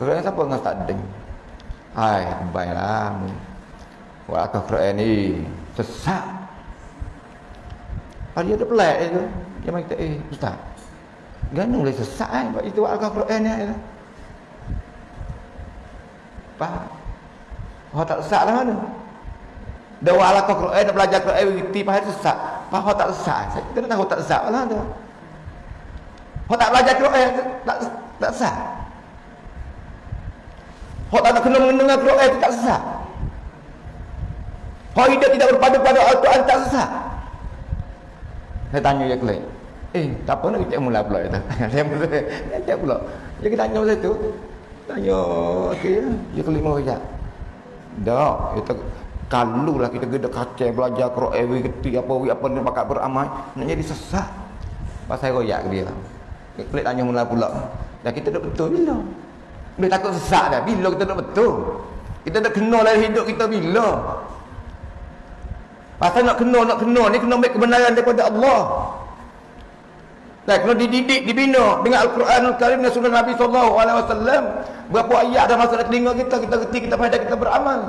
Quran siapa dengan tak deng? Hai, baiklah. Buat halakah Quran ni sesat. Hari ada pelik itu. Dia mai kata, "Eh, ustaz. Ganu boleh sesat eh buat itu halakah Quran ni." Ya. Faham? Oh tak sesat lah mana? Dah buat halakah Quran, dah belajar Quran, reti faham sesat. Faham tak sesat? Kita tak tahu tak sesat lah tu. Hak tak belajar Quran tak tak sah. Hak tak nak kena mendengar Quran tak sah. Hak hidup tidak berpadu pada Al-Quran tak sah. Saya tanya dia kelak. Eh, tak apa nak kita mula pula itu. Saya mula. Dia pula. Dia kita tanya saya tu. Tanya okey, dia kelima saja. Dah, itu kalau lah kita gede kacau belajar Quran, we apa we apa ni bakat beramal, nak jadi sesat. Pasal royak dia. Pelik tanya mula pula. Dan kita duduk betul bila? Boleh takut sesak dah. Bila kita duduk betul? Kita nak kenal dalam hidup kita bila? Pasal nak kenal, nak kenal ni kena ambil kebenaran daripada Allah. Dan kena dididik, dibina dengan Al-Quran Al-Karim dan Sunnah Nabi SAW. Berapa ayat dah masuk dalam telinga kita, kita kerti, kita pada kita beramal.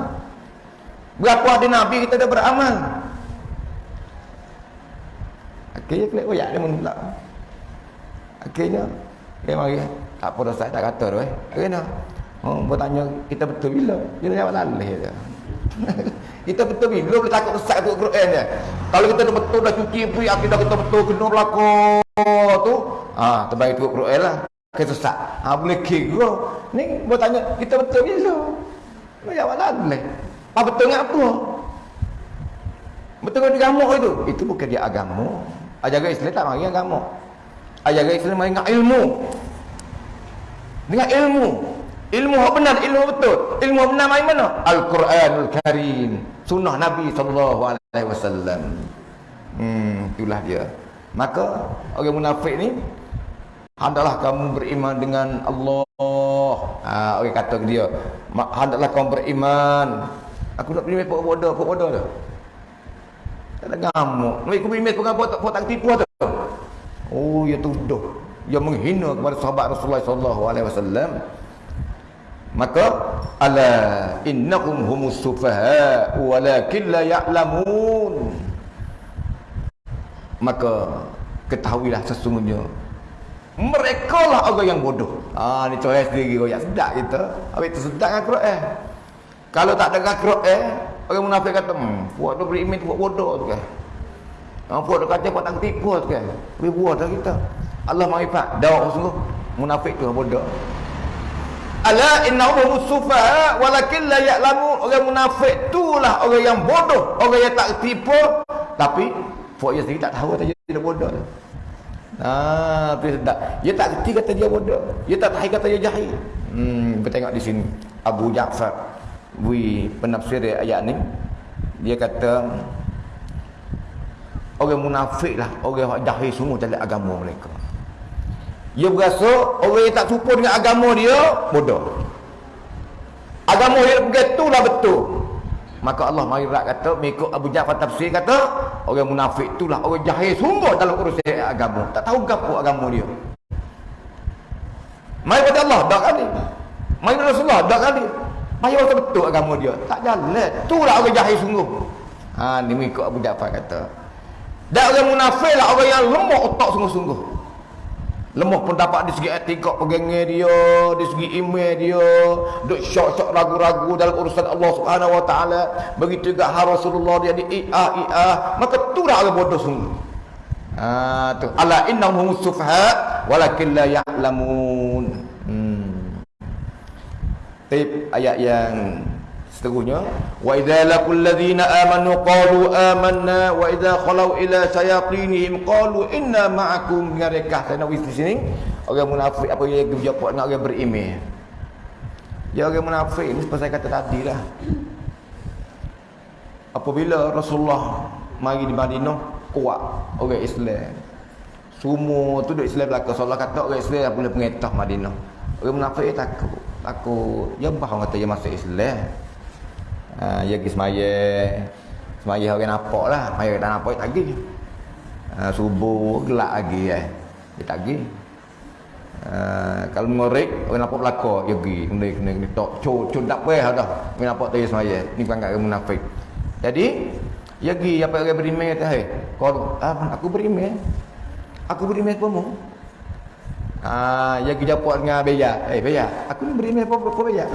Berapa ada Nabi kita dah beramal. Akhirnya kelihatan, oh dia menulak. Akhirnya dia mari tak apa dah saya tak kata tu eh. Akhirnya oh bertanya kita betul bila? Dia jawab lalih dia. kita betul bila boleh takut sesat tu Quran dia. Kalau kita betul dah cuci pui akidah kita betul kena berlaku tu, ah terbaik tu Quran lah. Kita sesat. Ha boleh kira. Ni bertanya kita betul bila? Dia jawab lalih. Apa betul ngap apa? Betul dengan agama itu? Itu bukan dia agama. Ajaran Islam tak mari agama ajaran Islam dengan ilmu dengan ilmu Ilmu yang benar, ilmu betul. Ilmu yang benar mana? Al-Quranul Karim. Sunnah Nabi SAW. Hmm, itulah dia. Maka orang munafik ni hendaklah kamu beriman dengan Allah. Ha, orang kata ke dia, hendaklah kamu beriman. Aku nak beriman pok bodoh, pok bodoh tu. Tak ada ngamuk. Nak ikut beriman pok tak pok tak tipu tu. Oh, ya tuduh. Ya menghina kepada sahabat Rasulullah sallallahu alaihi wasallam maka ala innakum humus sufaha walakin la ya'lamun maka ketahuilah sesungguhnya mereka lah orang yang bodoh ah ni coy sendiri royak sedap kita habis tu sedap dengan Quran kalau tak dengar Quran orang munafik kata hmm buat tu beriman tu buat bodoh tu kan Ah, tu kata buat tak tipu tu kan. Lebih buat dah kita. Allah maafkan. Dah sungguh munafik tu bodoh. Ala innahum sufaha walakin la ya'lamu orang munafik itulah orang yang bodoh, orang yang tak tipu tapi Fok dia sendiri tak tahu kata dia bodoh. Ah, tu sedap. Dia tak kerti kata dia bodoh. Dia tak tahu kata dia jahil. Hmm, kita tengok di sini Abu Ja'far Wi penafsir ayat ni dia kata orang munafik lah orang jahil semua dalam agama mereka. Dia berasa orang yang tak serupa dengan agama dia bodoh. Agama dia begitulah betul. Maka Allah mari rak kata mengikut Abu Ja'far tafsir kata orang munafik itulah orang jahil sungguh dalam urusan agama. Tak tahu gapo agama dia. Mari pada Allah dak kali. Mari Rasulullah dak kali. Payah betul agama dia. Tak jalan. Itulah orang jahil sungguh. Ha ni mengikut Abu Ja'far kata. Dan orang munafik lah orang yang lemah otak sungguh-sungguh lemah pendapat di segi etika pegangan dia di segi iman dia. Duk syok-syok ragu-ragu dalam urusan Allah Subhanahu wa taala. Begitu juga har Rasulullah dia di ia ia. Maka tu dah orang bodoh sungguh ha tu. Ala innahum sufha walakin la ya'lamun. Hmm. Tip ayat yang seterusnya wa idza laqul ladzina amanu qalu amanna wa idza khalau ila shayatinihim qalu inna ma'akum. Dengan rekah saya di sini orang munafik apa yang dia jawab dengan orang beriman ya orang munafik ni saya kata tadi lah. Apabila Rasulullah mari di Madinah kuat orang Islam. Semua tu duk Islam belaka Rasulullah kata orang Islam boleh pengetah Madinah. Orang munafik takut takut. Dia faham kata dia masuk Islam ha, dia pergi semaya. Semaya orang nampak lah. Semaya tak nampak dia tak pergi ha, subuh gelap lagi eh. dia tak pergi ha, kalau mengorek orang nampak belakang dia pergi. Kena kena kena tok cuk cuk tak apa dah. Orang nampak tu semaya. Ni bukan kat munafik. Jadi dia pergi apa orang beriman kata hey, kau ah, aku beriman aku beriman apa mu? Ah, ya kita jawab dengan beya. Eh, beya, aku ni beriman apa apa beya?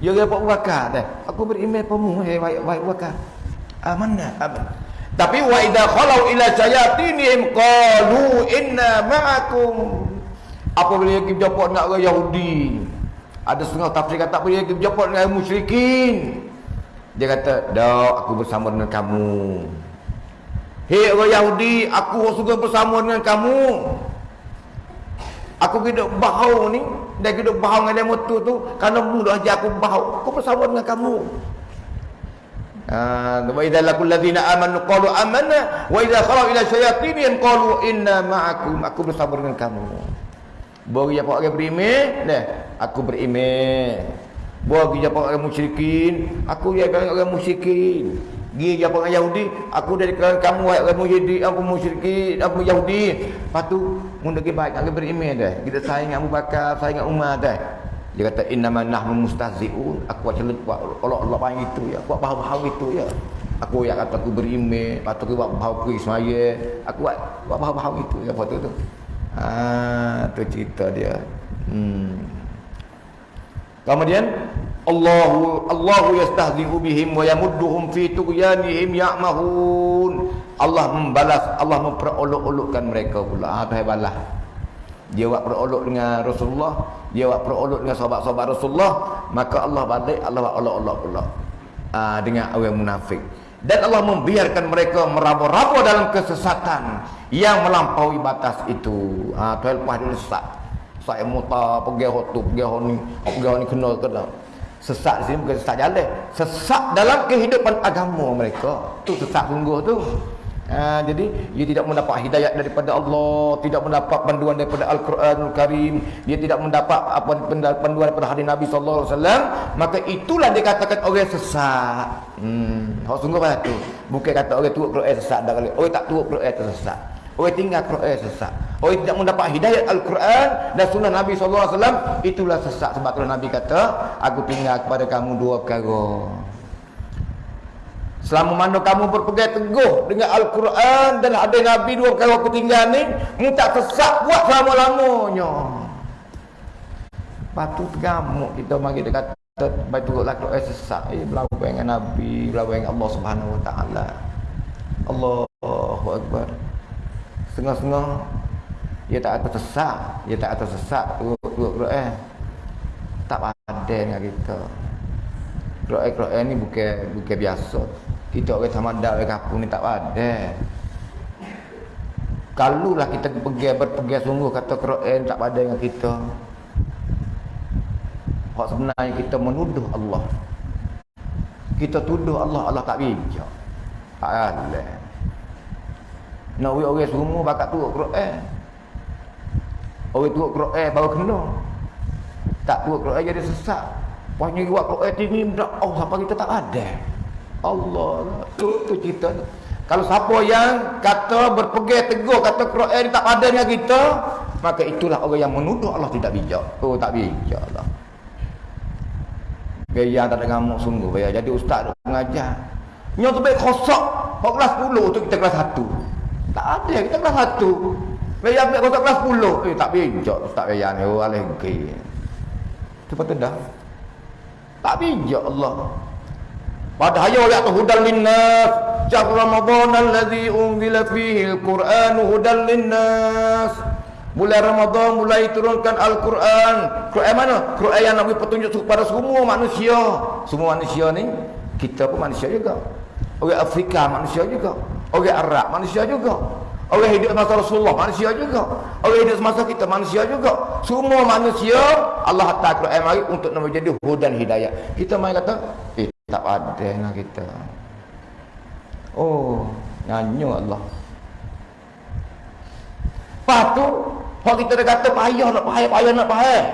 Ya Abu Bakar dah. Aku beriman pemu hai baik baik Bakar. Amanna. Aman. Tapi wa idza khalau ila sayatinihim qalu inna ma'akum. Apabila dia berjumpa dengan orang Yahudi. Ada setengah tafsir kata apabila dia berjumpa dengan musyrikin. Dia kata, "Dak, aku bersama dengan kamu." Hei orang Yahudi, aku suka bersama dengan kamu. Aku hidup bau ni, dia hidup bau dengan dia motor tu, kerana mudah je aku bau. Aku bersama dengan kamu. Ah, wa idza laqul ladzina amanu qalu amanna wa idza khalu ila syayatinihim qalu inna ma'akum aku bersama dengan kamu. Bagi apa orang beriman, dah aku beriman. Bagi apa orang musyrikin, aku ya orang musyrikin. Gi apa orang Yahudi, aku dari kalangan kamu wahai orang Yahudi, aku musyrikin, aku Yahudi. Lepas tu, mun lagi baik nak beriman dah. Kita sayang Abu Bakar, sayang Umar dah. Dia kata innama nahnu mustahzi'un. Aku celut buat Allah Allah panggil itu ya. Buat bahawa itu ya. Aku yang kata aku beriman, lepas tu aku buat bahawa aku semaya. Aku buat buat bahawa itu ya apa tu tu. Ah, tu cerita dia. Hmm. Kemudian Allahu Allahu yastahzi'u bihim wa yamudduhum fi tughyanihim ya'mahun. Allah membalas, Allah memperolok-olokkan mereka pula. Ah, tu balas. Dia buat perolok dengan Rasulullah, dia buat perolok dengan sahabat-sahabat Rasulullah, maka Allah balik Allah buat olok-olok pula. Ah, dengan orang munafik. Dan Allah membiarkan mereka meraba-raba dalam kesesatan yang melampaui batas itu. Ah, tu lepas dia sesat. saya muta pergi hotu pergi ni pergi ni kena kena sesat di sini bukan sesat jalan sesat dalam kehidupan agama mereka tu sesat sungguh tu Ha, jadi dia tidak mendapat hidayah daripada Allah, tidak mendapat panduan daripada Al-Quranul Karim, dia tidak mendapat apa panduan daripada hadis Nabi sallallahu alaihi wasallam, maka itulah dikatakan orang sesat. Hmm, hak sungguh pada tu. Bukan kata orang turut Quran sesat dah kali. Orang tak turut Quran sesat. Orang tinggal Quran sesat. Orang tidak mendapat hidayah Al-Quran dan sunnah Nabi wasallam, itulah sesat sebab tu Nabi kata, aku tinggal kepada kamu dua perkara. Selama mana kamu berpegang teguh dengan Al-Quran dan ada Nabi dua kali aku tinggal ni, tak sesat buat selama-lamanya. Patu tergamuk kita mari dia kata baik turut lah Quran sesat. Eh, berlaku dengan Nabi, berlaku dengan Allah Subhanahu Wa Taala. Allahu Akbar. Setengah-setengah. Dia tak atas sesat, dia tak atas sesat turut-turut Quran. Tak ada dengan kita. Quran-Quran ni bukan bukan biasa. Kita orang sama dah orang kampung ni tak ada kalau lah kita pergi berpergi sungguh kata Quran tak ada dengan kita. Hak sebenarnya kita menuduh Allah. Kita tuduh Allah Allah tak bijak. Allah nak orang semua bakat turut Quran orang turut Quran baru kena tak turut Quran jadi sesat Pokoknya buat Quran tinggi Oh sampai kita tak ada Allah tu tu cerita tu. Kalau siapa yang kata berpegang teguh kata Quran tak ada dengan kita, maka itulah orang yang menuduh Allah tidak bijak. Oh tak bijak Allah. Gaya tak ada ngamuk sungguh gaya. Jadi ustaz mengajar. Nyo tu baik kosok. Kau kelas 10 tu kita kelas 1. Tak ada kita kelas 1. Gaya ambil kosok kelas 10. Eh tak bijak ustaz gaya ni. Oh alergi. Cepat dah. Tak bijak Allah. Padahal ya tu hudan linnas. Syahr Ramadan allazi unzila fihi al-Quran hudan linnas. Bulan Ramadan mulai turunkan Al-Quran. Quran mana? Quran yang nak petunjuk kepada semua manusia. Semua manusia ni kita pun manusia juga. Orang Afrika manusia juga. Orang Arab manusia juga. Orang hidup masa Rasulullah manusia juga. Orang hidup semasa kita manusia juga. Semua manusia Allah hantar Quran mari untuk nak menjadi hudan hidayah. Kita mai kata, eh tak ada dengan kita. Oh, nyanyi Allah. Lepas tu, kalau kita dah kata payah nak payah, payah nak payah.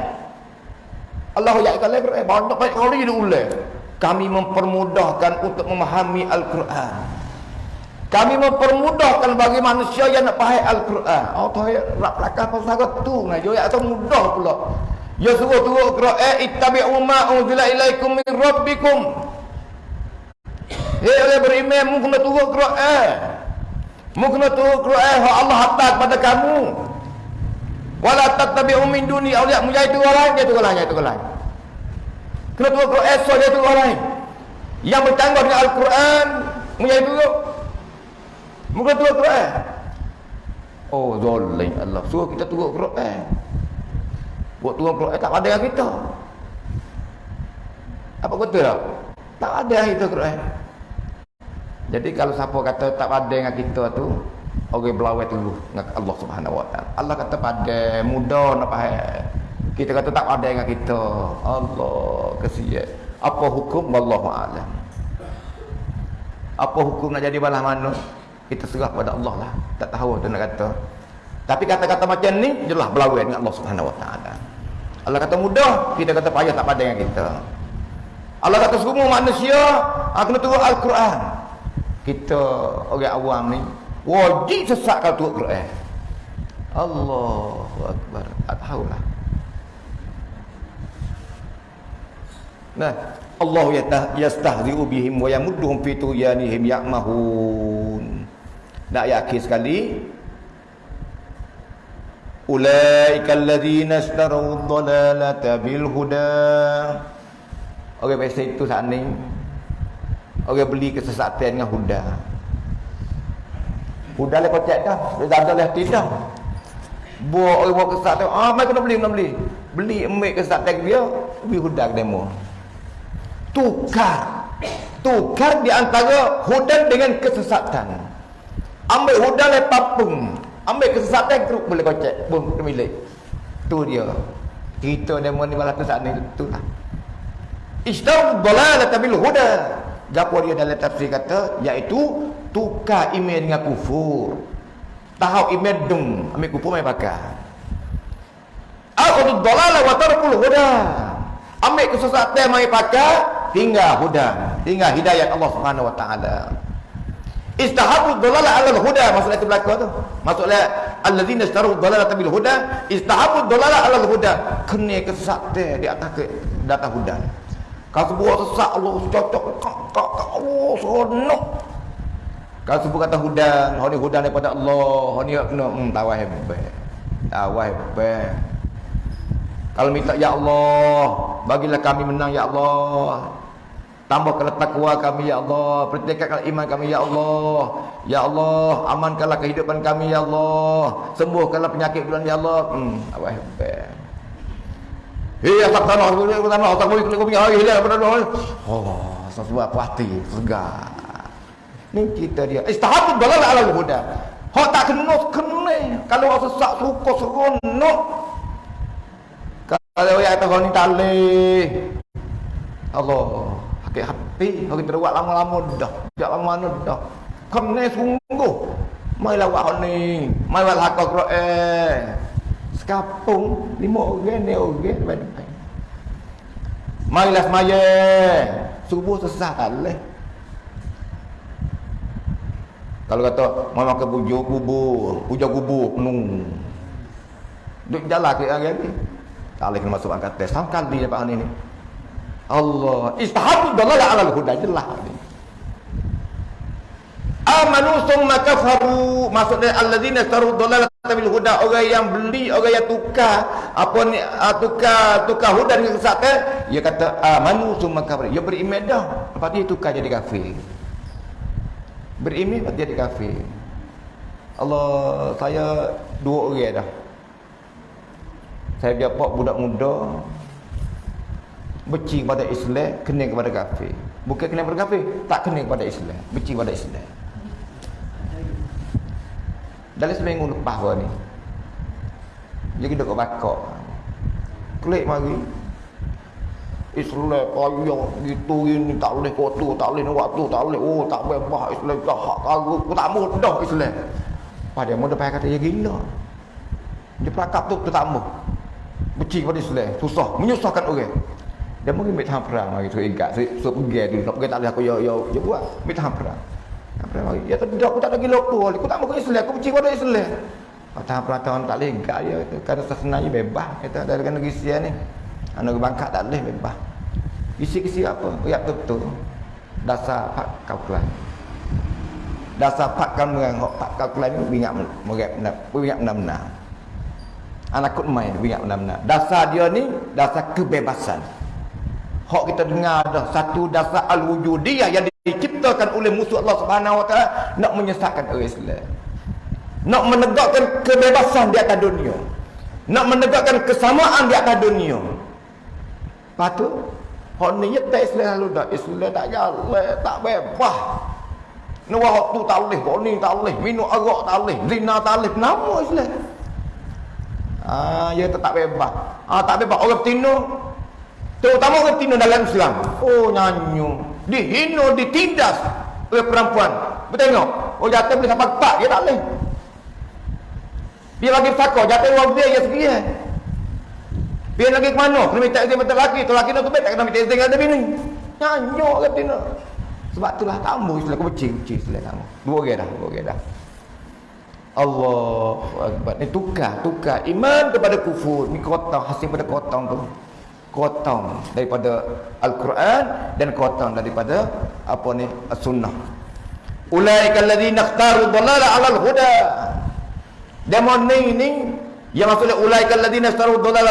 Allah ya kalau Quran banyak banyak kali dia ulang. Kami mempermudahkan untuk memahami Al-Quran. Kami mempermudahkan bagi manusia yang nak faham Al-Quran. Oh, tu ayat rak belakang pasal tu. Nah, yo ya mudah pula. Ya suruh turun Quran ittabi'u ma unzila ilaikum min rabbikum. Hei orang beriman mu kena turut Quran. Mu kena turut Quran hak Allah hantar kepada kamu. Wala tattabi'u min duni awliya mu jadi orang lain jadi orang lain jadi orang. Kena turut Quran so jadi orang lain. Yang bertanggung dengan Al-Quran mu jadi turut. Mu kena turut Quran. Oh zalim Allah suruh kita turut Quran. Buat turut Quran tak ada yang kita. Apa kata tak? Tak ada kita Quran. Jadi kalau siapa kata tak pada dengan kita tu, orang belawai tu dengan Allah Subhanahu Wa Taala. Allah kata pada muda nak faham. Kita kata tak ada dengan kita. Allah kesian. Apa hukum alam. Apa hukum nak jadi balah mana? Kita serah pada Allah lah. Tak tahu tu nak kata. Tapi kata-kata macam ni jelas belawai dengan Allah Subhanahu Wa Taala. Allah kata mudah, kita kata payah tak pada dengan kita. Allah kata semua manusia akan turun Al-Quran kita orang awam ni wajib sesat kalau turut Quran Allahu Akbar tak tahulah nah Allah yastahzi'u bihim wa yamudduhum fi tuyanihim ya'mahun nak yakin sekali ulaika alladhina ishtaraw ad-dalalata bil huda Orang okay, itu saat ni Orang beli kesesatan dengan huda. Huda lah kocek dah. Dia tak ada lah tidak. Buat orang buat kesesatan. Ah, mereka nak beli, nak beli. Beli ambil kesesatan dia. Beli huda ke demo. Tukar. Tukar di antara huda dengan kesesatan. Ambil huda lah papung. Ambil kesesatan keruk boleh kocek. Pun milik. Tu dia. Kita demo ni balas saat ni tu lah. Istam dalalah tabil huda. Gapo dia dalam tafsir kata iaitu tukar iman dengan kufur. Tahu iman dung, ambil kufur mai pakai. Aku dalalah wa tarkul huda. Ambil kesesatan mai pakai, tinggal huda, tinggal hidayat Allah Subhanahu wa taala. Istahabu dhalala 'ala al-huda maksudnya itu berlaku tu. Maksudnya alladzina istaru dhalala bil huda istahabu dhalala 'ala al-huda. Kena kesesatan di atas ke di atas huda. Kalau sebuah sesak Allah cocok kak kak Allah seronok. Kalau sebuah kata huda, hari huda daripada Allah, hari kena hmm, tawah hebat. Tawah hebat. Kalau minta ya Allah, bagilah kami menang ya Allah. Tambahkanlah takwa kami ya Allah, pertingkatkan iman kami ya Allah. Ya Allah, amankanlah kehidupan kami ya Allah. Sembuhkanlah penyakit bulan ya Allah. Hmm, apa hebat. Hei, asap tanah, asap tanah, asap bui, kulit kubing, air hilang pada Allah. Oh, sesuatu hati, segar. Ni kita dia. Istahabu dalal ala huda. Hak tak kena kena. Kalau orang sesak suka seronok. Kalau yang kata kau ni talih. Allah sakit hati. Hari teruak lama-lama dah. Sejak lama mana dah? Kena sungguh. Mai lawak ni. Mai wal hak Quran. Sekapung lima orang ni orang depan depan mai lah semaya. Subuh sesat leh kalau kata mai makan bujur kubur bujur kubur penuh. Duk jalan ke hari ni tak boleh kena masuk angkat tes sampai kali dapat hari ni Allah. Istahabu dalal ala al-huda jelas ni amanu summa kafaru. Maksudnya alladzina taru dalal bil huda orang yang beli orang yang tukar. Apa ni uh, tukar tukar huda dengan kesesatan? Dia kata amanu summa kafaru. Dia beriman dah. Lepas dia tukar jadi kafir. Beriman dia jadi kafir. Allah saya dua orang dah. Saya jawab budak muda benci kepada Islam kena kepada kafir. Bukan kena kepada kafir tak kena kepada Islam. Benci kepada Islam. Dalam seminggu lepas gua ni dia duduk kat bakok klik mari. Islam kaya gitu ini tak boleh kotor tak boleh waktu tak boleh. Oh tak bebas Islam jahat kagu aku tak mudah Islam. Pada dia mudah kata dia gila. Dia pelakap tu tak mau benci kepada Islam susah menyusahkan orang dia mungkin ambil tahan perang mari tu ingat. So tu nak pergi tak boleh aku yo yo yo buat. Ambil tahan perang. Perang mari. Ya tidak aku tak lagi lupa. Aku tak mau Islam aku benci pada Islam. Oh, tahan perang tahun tak ingat ya. Kerana sesenanya bebas kita dari negeri sia ni. Anak bangkat tak boleh bebas. Kisi-kisi apa? Ya betul. Dasar pak kalkulan dasar pak kamu hok pak kalkulan ni ingat merek ingat benar-benar anak kut main ingat benar-benar dasar dia ni dasar kebebasan Hak kita dengar dah satu dasar al-wujudiyah yang diciptakan oleh musuh Allah Subhanahu Wa nak menyesatkan orang Islam. Nak menegakkan kebebasan di atas dunia. Nak menegakkan kesamaan di atas dunia. Patut hak ni tak Islam lalu dah. Islam tak jalan, tak bebas. Ni wah tu tak boleh, kau ni tak boleh, minum arak tak boleh, zina tak boleh. Kenapa Islam? Ah, ya tak bebas. Ah, tak bebas orang tino Terutama orang Tino dalam Islam. Oh nyanyu. Dihina, ditindas oleh perempuan. Bertengok. Oh jatuh boleh sampai kepak. Dia tak boleh. Dia lagi fakor. Jatuh orang dia yang sekian. Eh. Dia lagi ke mana? Kena minta izin betul lelaki. Tu lelaki nak tu tak kena minta izin dengan bini. Nyanyu orang Tino. Sebab itulah tamu. Aku benci-benci Islam tamu. Dua orang dah. Dua orang dah. Allah Akbar. Ni tukar. Tukar. Iman kepada kufur. Ni kotong. Hasil pada kotong tu kotong daripada Al-Quran dan kotong daripada apa ni sunnah ulaika alladzina ikhtaru dhalala 'ala al-huda demon ni ni yang maksudnya ulaika alladzina ikhtaru dhalala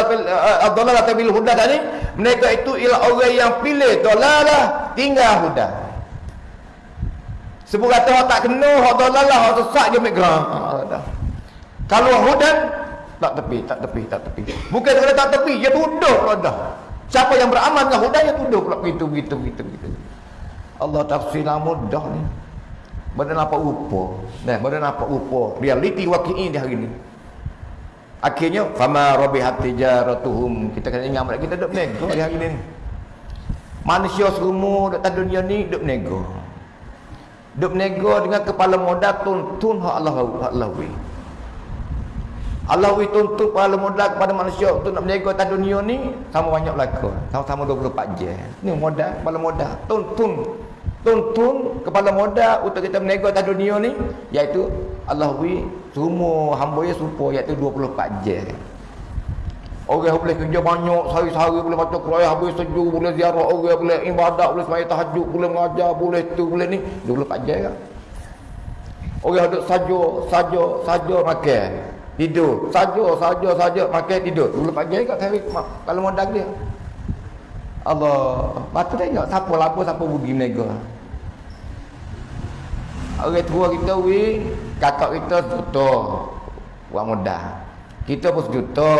ad-dhalala bil huda tadi mereka itu ialah orang yang pilih dhalala tinggal huda. Sebab kata tak kena hak dhalala hak sesat je mikra kalau hudan tak tepi, tak tepi, tak tepi. Bukan kerana tak tepi, dia tuduh pula dah. Siapa yang beramal dengan hudayah tuduh pula begitu, begitu, begitu, begitu. Allah tafsir mudah ni. Benda nampak rupa. Nah, benda nampak rupa. Realiti waki'i di hari ni. Akhirnya fama rabihat tijaratuhum. Kita kena ingat mereka kita duk nego hari ini. Manusia semua duk dunia ni duk nego. Duk nego dengan kepala modal tuntun hak Allah hak Allah wi. Allah wi tuntun kepala modal kepada manusia untuk nak nego atas dunia ni sama banyak belaka. Sama-sama 24 jam. Ni modal kepala modal. Tuntun. Tuntun kepala modal untuk kita menego atas dunia ni iaitu Allah wi semua hamba ya serupa iaitu 24 jam orang boleh kerja banyak sehari-hari boleh baca Quran habis sejuk boleh ziarah. Orang boleh ibadat boleh sembahyang tahajud boleh mengajar boleh tu boleh ni. 24 jam kan orang duduk saja saja saja makan tidur saja saja saja makan tidur 24 jam kat hari kalau modal dia Allah Batu tengok siapa lapar siapa rugi menego Orang tua kita wi, kakak kita sejuta. Buat mudah. Kita pun sejuta.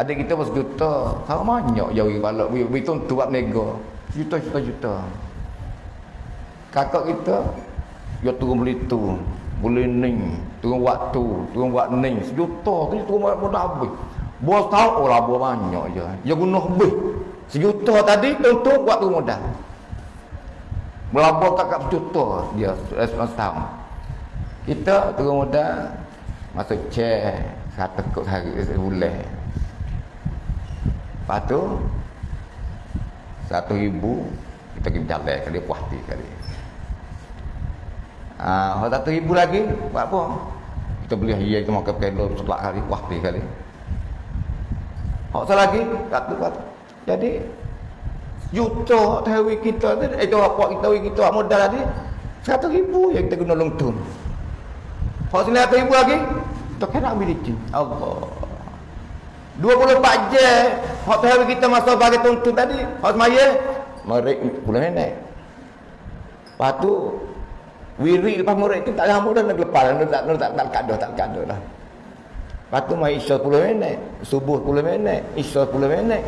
Adik kita pun sejuta. Sama banyak jauh kepala. Wi tu buat nego. Juta, juta, juta. Kakak kita, dia turun beli tu. Boleh ning. Turun waktu. Turun buat ning. Sejuta. Dia turun buat mudah habis. Bos tahu, oh lah buat banyak je. Dia guna habis. Sejuta tadi, tentu buat tu mudah. Melabur kakak juta dia respons tahun. Kita turun muda masuk chair satu kok hari sebulan. Lepas tu satu ribu kita pergi jalan kali puas kali. Ah, satu ribu lagi buat apa? Kita beli hiya kita makan pelo setelah hari puas hati kali. Hak lagi satu satu. Jadi juta tawi kita tu itu eh, apa kita tawi kita modal tadi satu ribu yang kita guna longtun kalau sini satu ribu lagi kita kena ambil licin Allah 24 je hak tawi kita masuk bagi tuntun tadi hak semaya merek bulan lepas tu wiri lepas merek tu tak hamba dah nak lepas. Tak tak tak tak kadoh tak kadoh dah. Lepas tu mai isya 10 minit subuh 10 minit isya 10 minit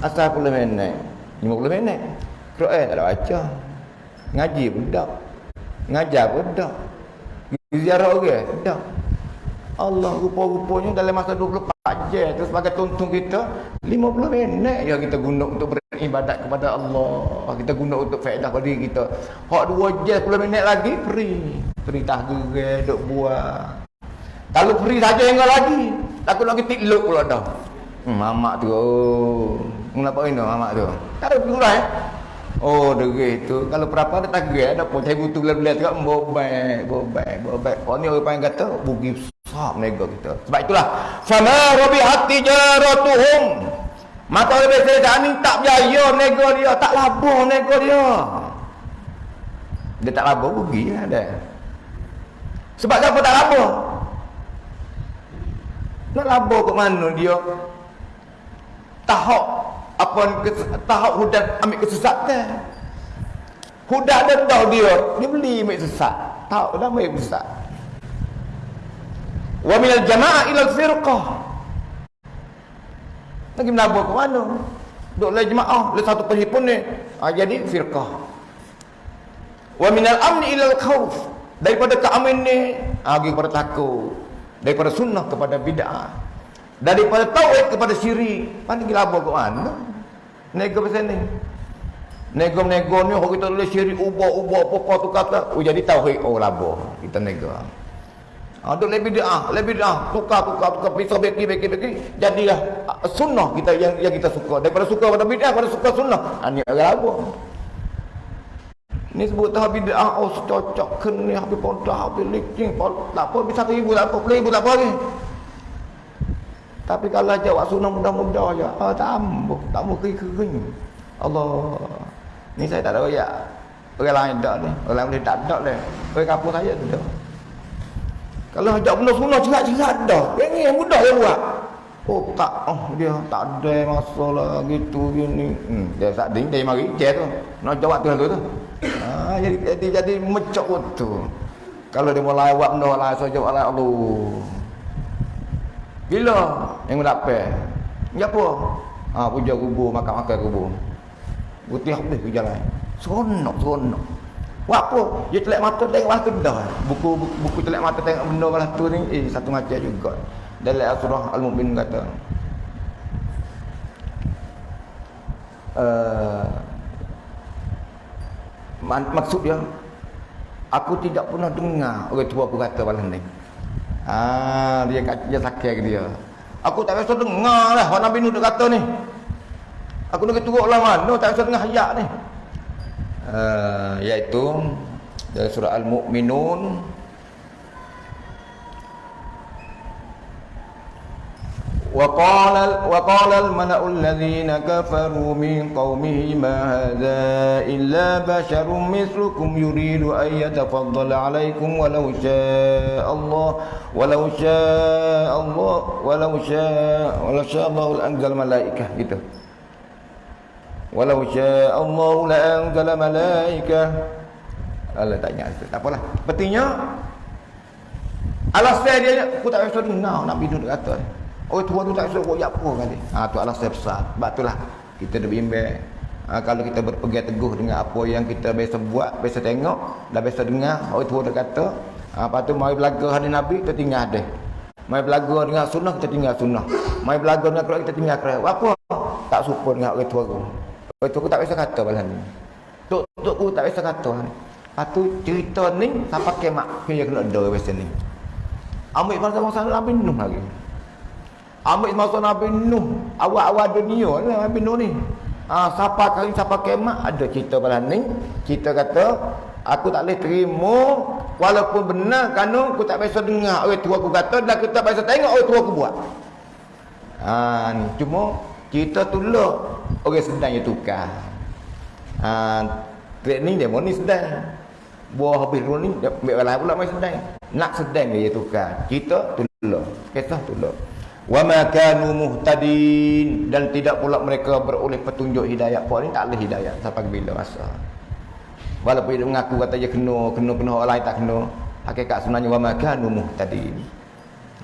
asal 10 minit 50 minit. Quran tak ada baca. Ngaji pun tak. Ngajar pun tak. Ziarah orang tak. Allah rupa-rupanya dalam masa 24 jam tu sebagai tuntun kita 50 minit yang kita guna untuk beribadat kepada Allah kita guna untuk faedah pada diri kita hak 2 jam 10 minit lagi free perintah gerai duk buat kalau free saja yang lagi takut lagi tikluk pula dah hmm, mamak tu oh. Kenapa ini mamak tu? Tak ada pula eh. Oh, degil tu. Kalau berapa ada tak gerak, ada pun caibu tu bila-bila tu bobai, bobai, bobai. Kau ni orang panggil kata bugi besar nego kita. Sebab itulah sama rabi hati jaratuhum. Maka lebih saya ni tak berjaya nego dia, tak labur nego dia. Dia tak labur bugi lah dia. Sebab apa tak labur? Nak labur ke mana dia? Tahap apa tahap hudan ambil kesesatan hudan ada tahu dia dia beli ambil sesat tahu dah ambil sesat wa min al jamaah ila al firqah lagi menabur ke mana? Duk le jemaah le satu perhimpunan ni. Ha, jadi firqah wa min al amn ila al khauf daripada keamanan ni ha, kepada takut. Daripada sunnah kepada bid'ah. Daripada tauhid kepada syirik. Mana gila apa ke mana nego pasal ni nego nego ni orang kita boleh syirik ubah-ubah apa-apa tu kata oh jadi tauhid oh labo kita nego ada lebih dah, lebih dah, tukar, tukar, tukar, pisau beki, beki, beki, jadilah ah, sunnah kita yang yang kita suka. Daripada suka pada bid'ah, pada suka sunnah. Ini ah, agak apa? Ini sebut tahu bid'ah, oh secocok, kena, habis pontah, habis licin, tak apa, bisa ke tak apa, boleh ibu, tak apa lagi. Tapi kalau jawab sunnah mudah-mudah je. Ah, tak ambuh. Tak ambuh kering-kering. Allah. Ni saya tak ada royak. Orang lain tak ni. Orang lain boleh tak ada ni. Orang kapur saya tu Kalau ajak benda sunnah cerat-cerat dah. Yang ni yang mudah dia buat. Oh tak. Oh dia tak ada masalah gitu gini. Hmm, dia tak ada. Dia mari. Dia tu. Nak jawab tu tu. Ah, jadi, jadi, jadi mecok tu. Kalau dia mulai buat benda lah. Lah. Allah. Bila yang dapat? Ni apa? Ha, puja kubur, makan-makan kubur. Putih habis pergi jalan. Seronok, seronok. Buat apa? Dia telek mata tengok lah tu dah. Buku, buku, buku telek mata tengok benda lah tu ni, eh satu macam juga. dalam surah Al-Mu'min kata uh, maksud dia aku tidak pernah dengar orang tua aku kata malam ni ah dia kata dia sakit dia? Aku tak biasa dengar lah orang Nabi Nuh kata ni. Aku nak turut lah mana tak biasa dengar ayat ni. Uh, iaitu dari surah Al-Mu'minun وقال وقال الملأ الذين كفروا من قومه ما هذا إلا بشر مثلكم يريد أن يتفضل عليكم ولو شاء الله ولو شاء الله ولو شاء ولو شاء الله لأنزل ملائكة gitu ولو شاء الله لأنزل ملائكة Allah tanya tak apalah pentingnya alasan dia aku tak rasa dengar Nabi Nuh kata Oh tua tu tak suruh ya apa kali. Ha tu alasan besar. Sebab itulah kita dah bimbang. Ha, kalau kita berpegang teguh dengan apa yang kita biasa buat, biasa tengok, dah biasa dengar, oh tua dah kata, ha, lepas tu mai belaga hadis Nabi kita tinggal deh. Mai belaga dengan sunnah kita tinggal sunnah. Mai belaga dengan Quran kita tinggal Quran. Apa? Tak serupa dengan orang tua tu. Orang tua tu tak biasa kata balan ni. Tok tok tu tak biasa kata. Lepas tu cerita ni sampai kemak kena kena ada biasa ni. Ambil masa-masa Nabi Nuh lagi. Ambil masa Nabi Nuh awal-awal dunia lah Nabi Nuh ni. Ha, siapa kali siapa kemat ada cerita pada ni. Kita kata aku tak boleh terima walaupun benar kan aku tak biasa dengar orang tua aku kata dan aku tak biasa tengok orang tua aku buat. Ha ni cuma kita tolak orang sedang yang tukar. Ha training dia ni sedang. Buah habis ni dia ambil balik pula mai sedang. Nak sedang dia tukar. Kita tolak. Kita tolak wa ma kanu muhtadin. Dan tidak pula mereka beroleh petunjuk hidayah puan ni tak ada hidayah sampai bila masa. Walaupun dia mengaku kata dia kena kena kena orang lain tak kena. Hakikat sebenarnya wa ma kanu muhtadin.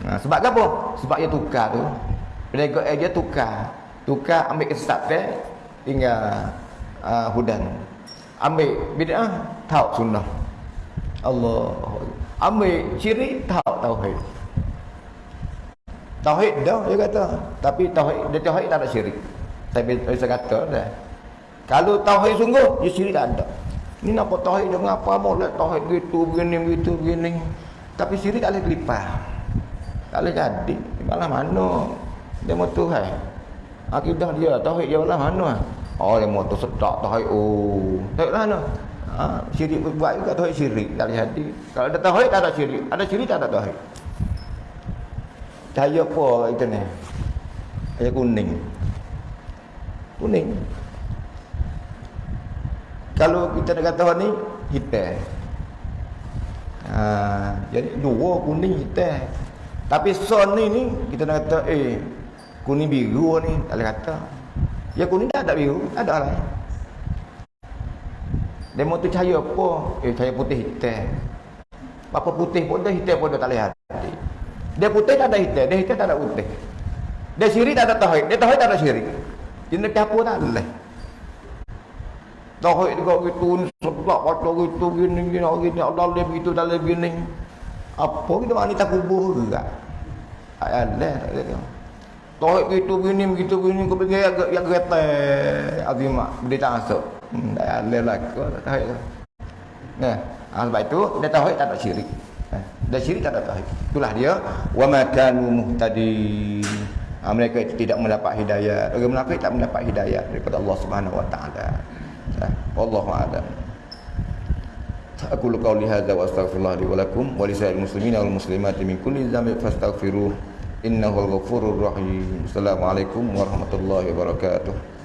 Nah, sebab apa? Sebab dia tukar tu. Penegak eh, dia tukar. Tukar ambil kesesatan tinggal uh, hudan ambil bid'ah tahu sunnah. Allah ambil ciri tahu tauhid Tauhid dah dia kata. Tapi tauhid dia tauhid tak ada syirik. Tapi saya kata dah. Kalau tauhid sungguh, dia syirik tak ada. Ni nak buat tauhid dengan apa mau lah tauhid gitu begini begitu begini. Tapi syirik tak boleh kelipah. Tak boleh jadi. Malah mana? Dia mau Tuhan. Akidah dia tauhid dia malah mana? Oh dia mau tu sedak tauhid. Oh. Tauhid lah mana? Ha, syirik buat juga tauhid syirik tak boleh jadi. Kalau ada tauhid tak ada syirik. Ada syirik tak ada tauhid. Cahaya apa itu ni? Cahaya kuning. Kuning. Kalau kita nak kata ni hitam. Ha, jadi dua kuning hitam. Tapi son ni ni kita nak kata eh kuning biru ni tak boleh kata. Ya kuning dah tak biru, ada lah. Demo tu cahaya apa? Eh cahaya putih hitam. Apa putih pun dah hitam pun dah tak lihat. Dia putih tak ada hitam, dia hitam tak ada putih. Dia syirik tak ada tauhid, dia tauhid tak ada syirik. Jenis campur tak ada. Tauhid juga gitu, sebab baca gitu, gini, gini, gini, Allah dia begitu, dalam gini. Apa kita wanita kubur juga? Tak ada, tak ada. Tauhid gitu, gini, begitu, gini, kau pergi yang kereta, azimat, beri tak masuk. Hmm, tak ada lah, ada. Nah, sebab itu, dia tauhid tak ada syirik. Dan syirik tak ada tauhid. Itulah dia wa ma kanu muhtadin. Ha, mereka itu tidak mendapat hidayah. Orang munafik tak mendapat hidayah daripada Allah Subhanahu wa taala. Ha, wallahu a'lam. Aku lu qauli hadza wa astaghfirullah li wa lakum wa li muslimina wal muslimati min kulli dhanbin fastaghfiruh innahu al-ghafurur rahim. Assalamualaikum warahmatullahi wabarakatuh.